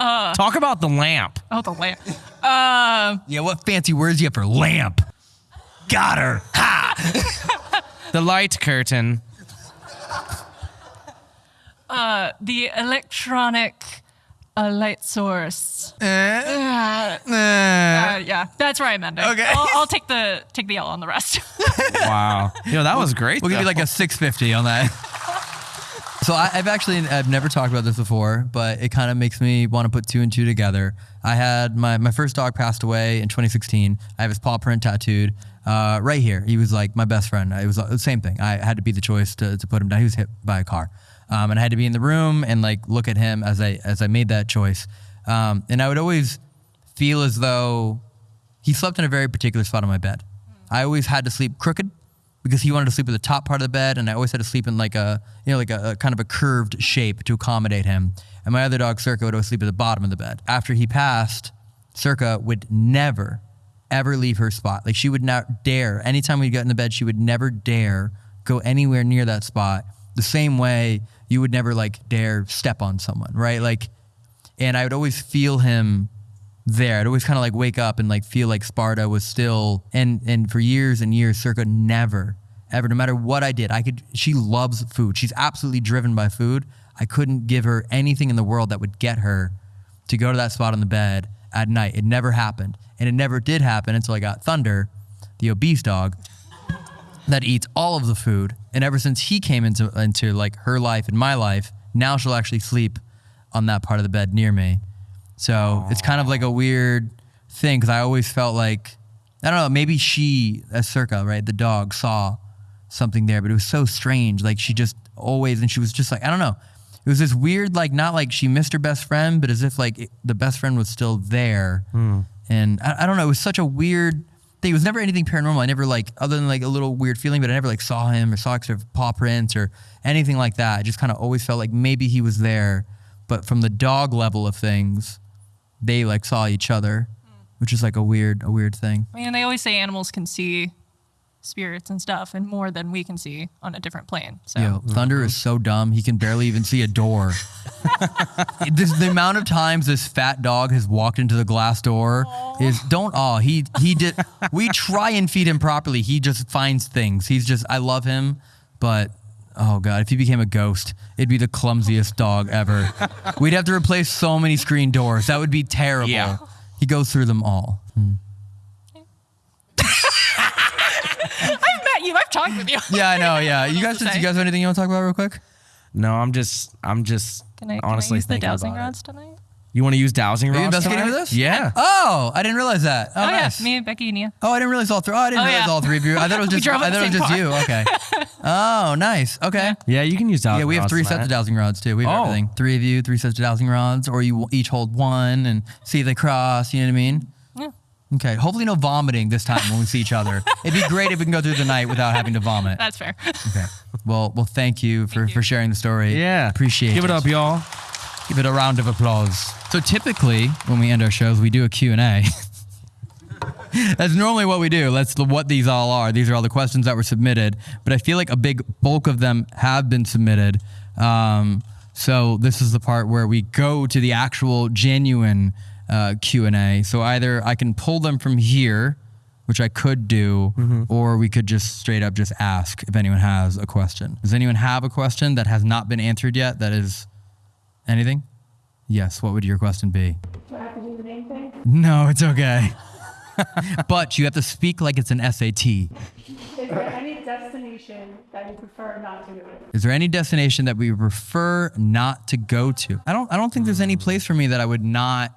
Talk about the lamp. oh, the lamp. Uh, Yeah, what fancy words you have for lamp? Got her. The light curtain. the electronic uh, light source. Uh, uh, yeah, that's where I meant it. Okay. I'll, I'll take the take the L on the rest. Wow. Yo, that was great. We'll give you like a 650 on that. So I, I've actually I've never talked about this before, but it kind of makes me want to put two and two together. I had my my first dog passed away in 2016. I have his paw print tattooed uh, right here. He was like my best friend. It was the same thing. I had to be the choice to, to put him down. He was hit by a car, um, and I had to be in the room and like look at him as I as I made that choice. Um, and I would always feel as though he slept in a very particular spot on my bed. I always had to sleep crooked because he wanted to sleep at the top part of the bed, and I always had to sleep in like a you know like a, a kind of a curved shape to accommodate him. And my other dog Circa would always sleep at the bottom of the bed. After he passed, Circa would never ever leave her spot. Like she would not dare. Anytime we got in the bed, she would never dare go anywhere near that spot. The same way you would never like dare step on someone, right? Like, and I would always feel him there. I'd always kind of like wake up and like feel like Sparta was still and and for years and years, Circa never ever, no matter what I did, I could. She loves food. She's absolutely driven by food. I couldn't give her anything in the world that would get her to go to that spot on the bed at night. It never happened, and it never did happen until I got Thunder, the obese dog, that eats all of the food. And ever since he came into into like her life and my life, now she'll actually sleep on that part of the bed near me. So it's kind of like a weird thing because I always felt like I don't know maybe she as Circa right the dog saw something there, but it was so strange. Like she just always, and she was just like, I don't know. It was this weird, like not like she missed her best friend, but as if like it- the best friend was still there. Hmm. And I, I don't know. It was such a weird thing. It was never anything paranormal. I never like other than like a little weird feeling, but I never like saw him or saw sort of paw prints or anything like that. I just kind of always felt like maybe he was there, but from the dog level of things, they like saw each other, which is like a weird, a weird thing. I mean, they always say animals can see spirits and stuff, and more than we can see on a different plane. So Yo, mm-hmm. Thunder is so dumb. He can barely even see a door. this, the amount of times this fat dog has walked into the glass door is don't awe. He he did. We try and feed him properly. He just finds things. He's just. I love him, but oh god, if he became a ghost, it'd be the clumsiest dog ever. We'd have to replace so many screen doors. That would be terrible. Yeah. He goes through them all. Hmm. I've met you. I've talked with you. Yeah, I know. Yeah, you guys. to You guys have anything you want to talk about real quick? No, I'm just I'm just Can I, can honestly I use the dowsing about it. tonight? You want to use dowsing Are rods? you investigating tonight? with us? Yeah. Oh, I didn't realize that. Oh, Oh, nice. yeah, me, and Becky, and you. Oh, I didn't realize all three. Oh, I didn't Oh, realize yeah. all three of you. I thought it was just. drove I thought the it was just you. Okay. Oh, nice. Okay. Yeah, you can use dowsing rods. Yeah, we have three tonight. sets of dowsing rods too. We have Oh. everything. Three of you, three sets of dowsing rods, or you each hold one and see if they cross. You know what I mean? Yeah. Okay. Hopefully, no vomiting this time when we see each other. It'd be great if we can go through the night without having to vomit. That's fair. Okay. Well, well, thank you for for sharing the story. Yeah. Appreciate it. Give it up, y'all. Give it a round of applause. So typically, when we end our shows, we do a Q&A. That's normally what we do. That's what these all are. These are all the questions that were submitted. But I feel like a big bulk of them have been submitted. Um, so this is the part where we go to the actual genuine uh, Q&A. So either I can pull them from here, which I could do, or we could just straight up just ask if anyone has a question. Does anyone have a question that has not been answered yet? That is anything? Yes. What would your question be? Do I have to do the name thing? No, it's okay. but you have to speak like it's an SAT. Is there any destination that you prefer not to go to? Is there any destination that we prefer not to go to? I don't I don't think there's any place for me that I would not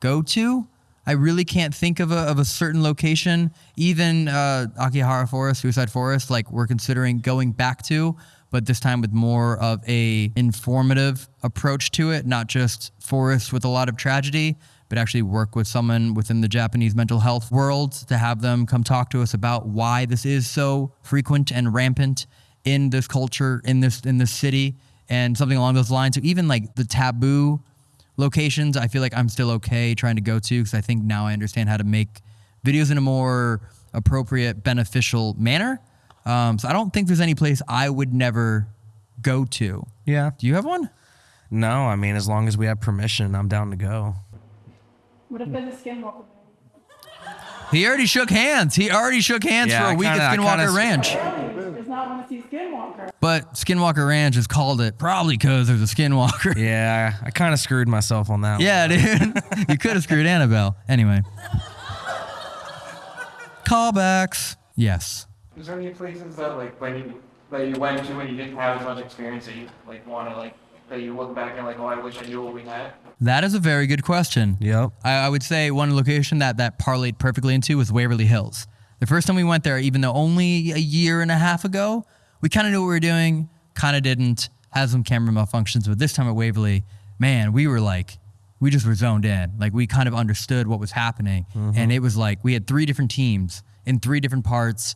go to. I really can't think of a, of a certain location. Even uh, Aokigahara Forest, Suicide Forest, like we're considering going back to, but this time with more of a informative approach to it, not just forest with a lot of tragedy, but actually work with someone within the Japanese mental health world to have them come talk to us about why this is so frequent and rampant in this culture, in this in this city, and something along those lines. So even like the taboo locations, I feel like I'm still okay trying to go to because I think now I understand how to make videos in a more appropriate, beneficial manner. Um, so I don't think there's any place I would never go to. Yeah. Do you have one? No, I mean, as long as we have permission, I'm down to go. What if there's a skinwalker? He already shook hands. He already shook hands Yeah, for a I week kinda- at Skinwalker kinda- Ranch. Really? Does not want to see skinwalker. But Skinwalker Ranch has called it probably because there's a Skinwalker. Yeah, I kind of screwed myself on that. Yeah, dude. you could have screwed Annabelle. Anyway. Callbacks. Yes. Is there any places that like when you that you went to and you didn't have as much experience that you like want to like that you look back and like oh I wish I knew what we had. That is a very good question. Yep. I, I would say one location that that parlayed perfectly into was Waverly Hills. The first time we went there, even though only a year and a half ago, we kind of knew what we were doing, kind of didn't, had some camera malfunctions. But this time at Waverly, man, we were like, we just were zoned in. Like we kind of understood what was happening. Mm-hmm. And it was like we had three different teams in three different parts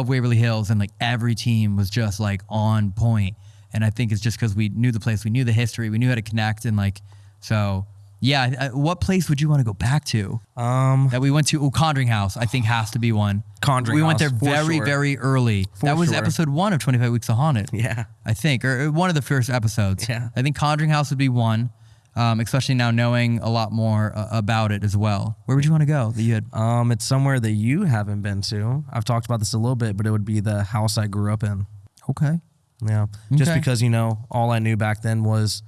of Waverly Hills, and like every team was just like on point. And I think it's just because we knew the place, we knew the history, we knew how to connect, and like so. Yeah, I- what place would you want to go back to? Um, that we went to. Oh, Conjuring House, I think has to be one. Conjuring We went there House, for very, sure. very early. For that was sure. episode one of Twenty Five Weeks of Haunted. Yeah. I think, or or one of the first episodes. Yeah. I think Conjuring House would be one, um, especially now knowing a lot more uh, about it as well. Where would you want to go? That you had. Um, it's somewhere that you haven't been to. I've talked about this a little bit, but it would be the house I grew up in. Okay. Yeah. Just Okay. because, you know, all I knew back then was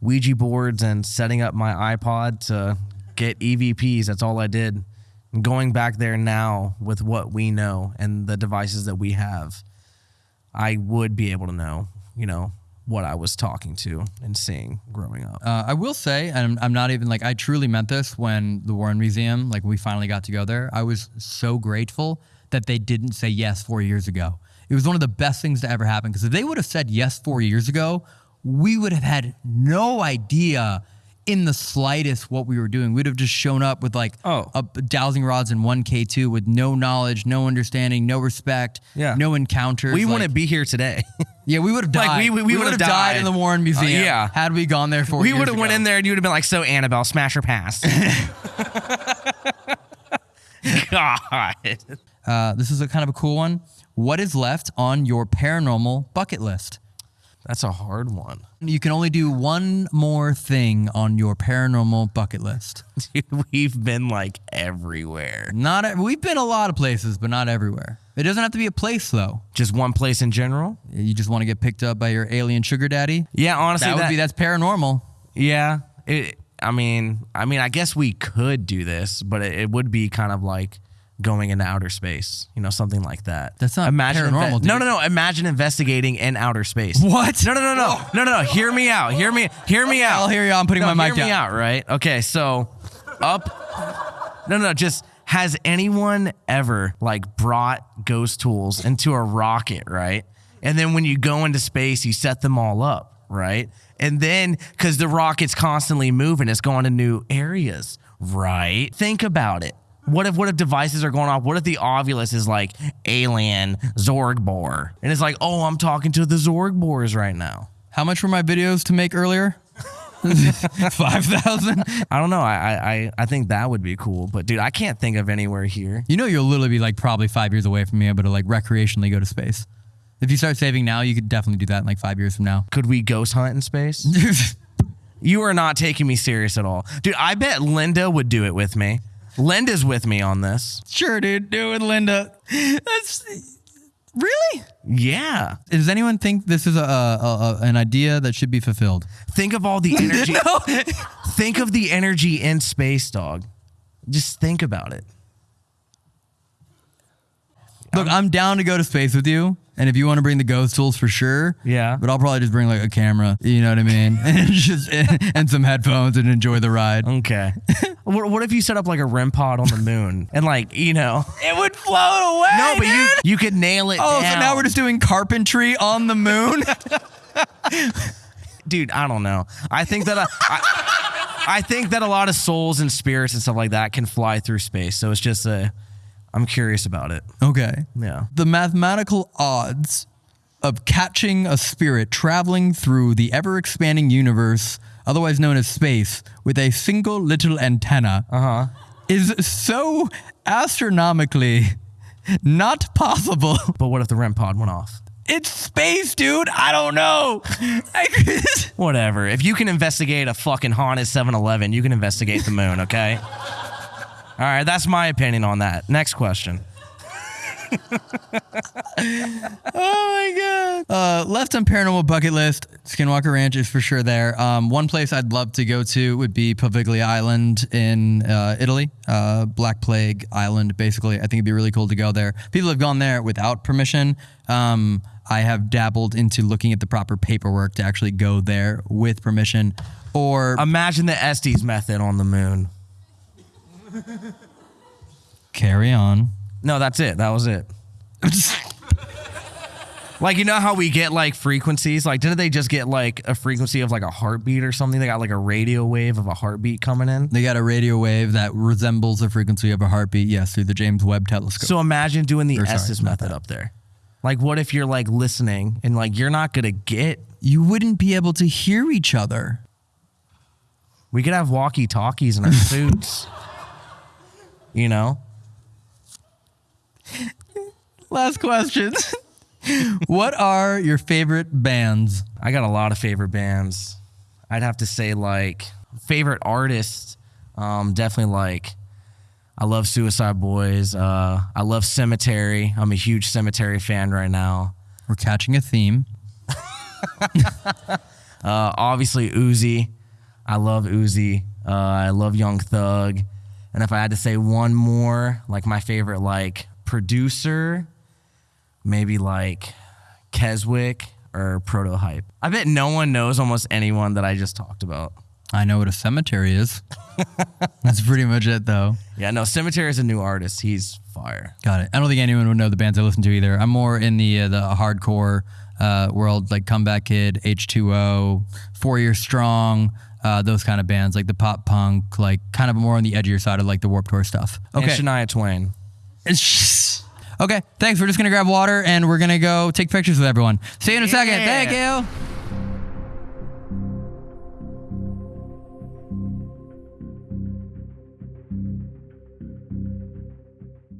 Ouija boards and setting up my iPod to get EVPs. That's all I did. And going back there now with what we know and the devices that we have, I would be able to know, you know, what I was talking to and seeing growing up. Uh, I will say, and I'm, I'm not even like I truly meant this when the Warren Museum, like we finally got to go there. I was so grateful that they didn't say yes four years ago. It was one of the best things to ever happen because if they would have said yes four years ago, we would have had no idea in the slightest what we were doing. We'd have just shown up with like Oh. a, dowsing rods and one K2 with no knowledge, no understanding, no respect, Yeah. no encounters. We like- wouldn't be here today. Yeah, we would have Like, died. we- we- we would have died. died. in the Warren Museum. Uh, yeah. had we gone there for we would have went in there and you'd have been like, so Annabelle, smash or pass. God. Uh, this is a kind of a cool one. What is left on your paranormal bucket list? That's a hard one. You can only do one more thing on your paranormal bucket list. Dude, we've been like everywhere. Not e- we've been a lot of places, but not everywhere. It doesn't have to be a place though. Just one place in general? You just want to get picked up by your alien sugar daddy. Yeah, honestly, that would that- be that's paranormal. Yeah. It, I mean, I mean, I guess we could do this, but it, it would be kind of like going into outer space, you know, something like that. That's not imagine paranormal, dude. No, no, no. Imagine investigating in outer space. What? No, no, no, no, no, no, no. Hear me out. Hear me. Hear me out. I'll hear you. I'm putting No, my mic down. hear me out. Right. Okay. So, up. No, no. Just has anyone ever like brought ghost tools into a rocket, right? And then when you go into space, you set them all up, right? And then because the rocket's constantly moving, it's going to new areas, right? Think about it. What if what if devices are going off? What if the Ovilus is like alien Zorg Zorgbor, and it's like, oh, I'm talking to the Zorg Zorgbors right now. How much were my videos to make earlier? Five thousand. I don't know. I, I I I think that would be cool, but dude, I can't think of anywhere here. You know, you'll literally be like probably five years away from being able to like recreationally go to space. If you start saving now, you could definitely do that in like five years from now. Could we ghost hunt in space? you are not taking me serious at all, dude. I bet Linda would do it with me. Linda's with me on this. Sure, dude. Do it, Linda. That's really. Yeah. Does anyone think this is a, a, a an idea that should be fulfilled? Think of all the energy. think of the energy in space, dog. Just think about it. Look, I'm down to go to space with you, and if you want to bring the ghost tools for sure. Yeah. But I'll probably just bring like a camera. You know what I mean? and just and some headphones and enjoy the ride. Okay. what, what if you set up like a REM pod on the moon and like you know? It would float away. No, but you you could nail it. Oh, so down. now we're just doing carpentry on the moon. dude i don't know i think that I, I, I think that a lot of souls and spirits and stuff like that can fly through space so it's just a i'm curious about it okay. yeah The mathematical odds of catching a spirit traveling through the ever expanding universe, otherwise known as space, with a single little antenna uh-huh is so astronomically not possible. but what if the rem pod went off It's space, dude. I don't know. I- whatever if you can investigate a fucking haunted 7-eleven you can investigate the moon okay all right that's my opinion on that next question oh my god. Uh, left on paranormal bucket list, Skinwalker Ranch is for sure there. Um, one place I'd love to go to would be Poveglia Island in uh, Italy, uh, Black Plague Island. Basically, I think it'd be really cool to go there. People have gone there without permission. Um, I have dabbled into looking at the proper paperwork to actually go there with permission. Or imagine the estes method on the moon carry on. no that's it that was it like you know how we get like frequencies like didn't they just get like a frequency of like a heartbeat or something they got like a radio wave of a heartbeat coming in They got a radio wave that resembles the frequency of a heartbeat, yes, through the James Webb telescope. So imagine doing the Or sorry, Estes not method that. up there. Like, what if you're like listening and like you're not gonna get? you wouldn't be able to hear each other. We could have walkie talkies in our suits. You know, Last question. what are your favorite bands? I got a lot of favorite bands. I'd have to say like favorite artists. Um, definitely like I love Suicide Boys. Uh, I love Cemetery. I'm a huge Cemetery fan right now. We're catching a theme. Uh, obviously Uzi. I love Uzi. Uh, I love Young Thug. And if I had to say one more, like my favorite like producer, maybe like Keswick or Proto Hype. I bet no one knows almost anyone that I just talked about. I know what a cemetery is. That's pretty much it, though. Yeah, no, Cemetery is a new artist. He's fire. Got it. I don't think anyone would know the bands I listen to either. I'm more in the uh, the hardcore uh, world, like Comeback Kid, H2O, Four Year Strong, uh, those kind of bands, like the pop punk, like kind of more on the edgier side of like the Warped Tour stuff. Okay. And Okay. Shania Twain. Okay. Thanks. We're just gonna grab water and we're gonna go take pictures with everyone. See you in a second. Thank you.